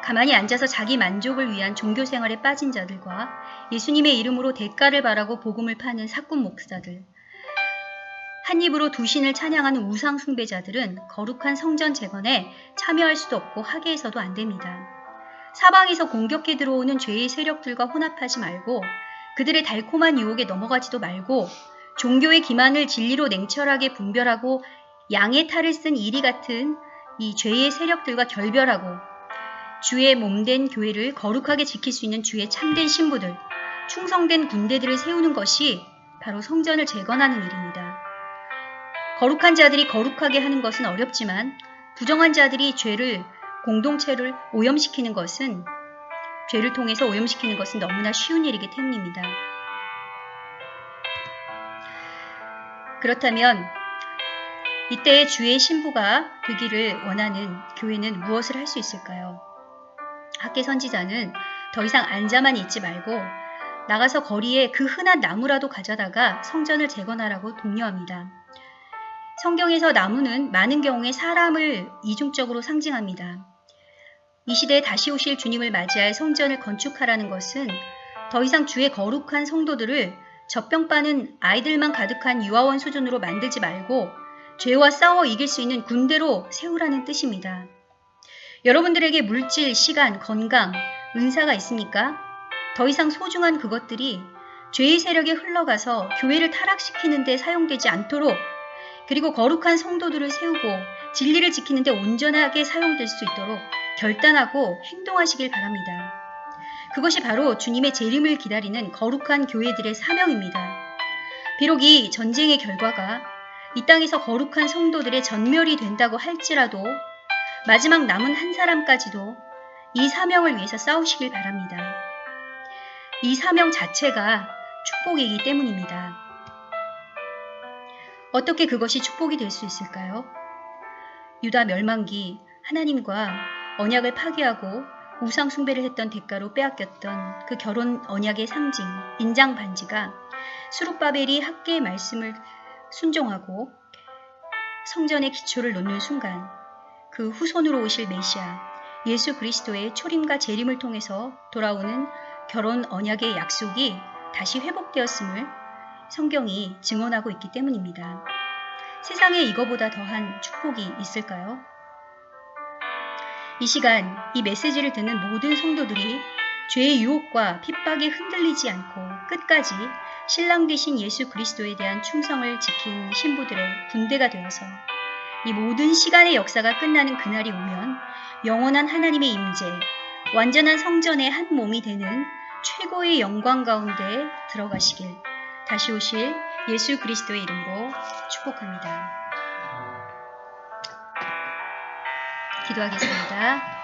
가만히 앉아서 자기 만족을 위한 종교 생활에 빠진 자들과 예수님의 이름으로 대가를 바라고 복음을 파는 사꾼 목사들, 한 입으로 두 신을 찬양하는 우상 숭배자들은 거룩한 성전 재건에 참여할 수도 없고 하게해서도 안 됩니다. 사방에서 공격해 들어오는 죄의 세력들과 혼합하지 말고 그들의 달콤한 유혹에 넘어가지도 말고 종교의 기만을 진리로 냉철하게 분별하고 양의 탈을 쓴 이리 같은 이 죄의 세력들과 결별하고 주의 몸된 교회를 거룩하게 지킬 수 있는 주의 참된 신부들, 충성된 군대들을 세우는 것이 바로 성전을 재건하는 일입니다. 거룩한 자들이 거룩하게 하는 것은 어렵지만 부정한 자들이 죄를 공동체를 오염시키는 것은 죄를 통해서 오염시키는 것은 너무나 쉬운 일이기 때문입니다. 그렇다면 이때의 주의 신부가 되기를 원하는 교회는 무엇을 할 수 있을까요? 학계 선지자는 더 이상 앉아만 있지 말고 나가서 거리에 그 흔한 나무라도 가져다가 성전을 재건하라고 독려합니다. 성경에서 나무는 많은 경우에 사람을 이중적으로 상징합니다. 이 시대에 다시 오실 주님을 맞이할 성전을 건축하라는 것은 더 이상 주의 거룩한 성도들을 젖병 빠는 아이들만 가득한 유아원 수준으로 만들지 말고 죄와 싸워 이길 수 있는 군대로 세우라는 뜻입니다. 여러분들에게 물질, 시간, 건강, 은사가 있습니까? 더 이상 소중한 그것들이 죄의 세력에 흘러가서 교회를 타락시키는 데 사용되지 않도록 그리고 거룩한 성도들을 세우고 진리를 지키는 데 온전하게 사용될 수 있도록 결단하고 행동하시길 바랍니다. 그것이 바로 주님의 재림을 기다리는 거룩한 교회들의 사명입니다. 비록 이 전쟁의 결과가 이 땅에서 거룩한 성도들의 전멸이 된다고 할지라도 마지막 남은 한 사람까지도 이 사명을 위해서 싸우시길 바랍니다. 이 사명 자체가 축복이기 때문입니다. 어떻게 그것이 축복이 될 수 있을까요? 유다 멸망기 하나님과 언약을 파괴하고 우상 숭배를 했던 대가로 빼앗겼던 그 결혼 언약의 상징 인장 반지가 수룹바벨이 학계의 말씀을 순종하고 성전의 기초를 놓는 순간 그 후손으로 오실 메시아 예수 그리스도의 초림과 재림을 통해서 돌아오는 결혼 언약의 약속이 다시 회복되었음을 성경이 증언하고 있기 때문입니다. 세상에 이거보다 더한 축복이 있을까요? 이 시간 이 메시지를 듣는 모든 성도들이 죄의 유혹과 핍박에 흔들리지 않고 끝까지 신랑 되신 예수 그리스도에 대한 충성을 지킨 신부들의 군대가 되어서 이 모든 시간의 역사가 끝나는 그날이 오면 영원한 하나님의 임재, 완전한 성전의 한 몸이 되는 최고의 영광 가운데 들어가시길 다시 오실 예수 그리스도의 이름으로 축복합니다. 기도하겠습니다.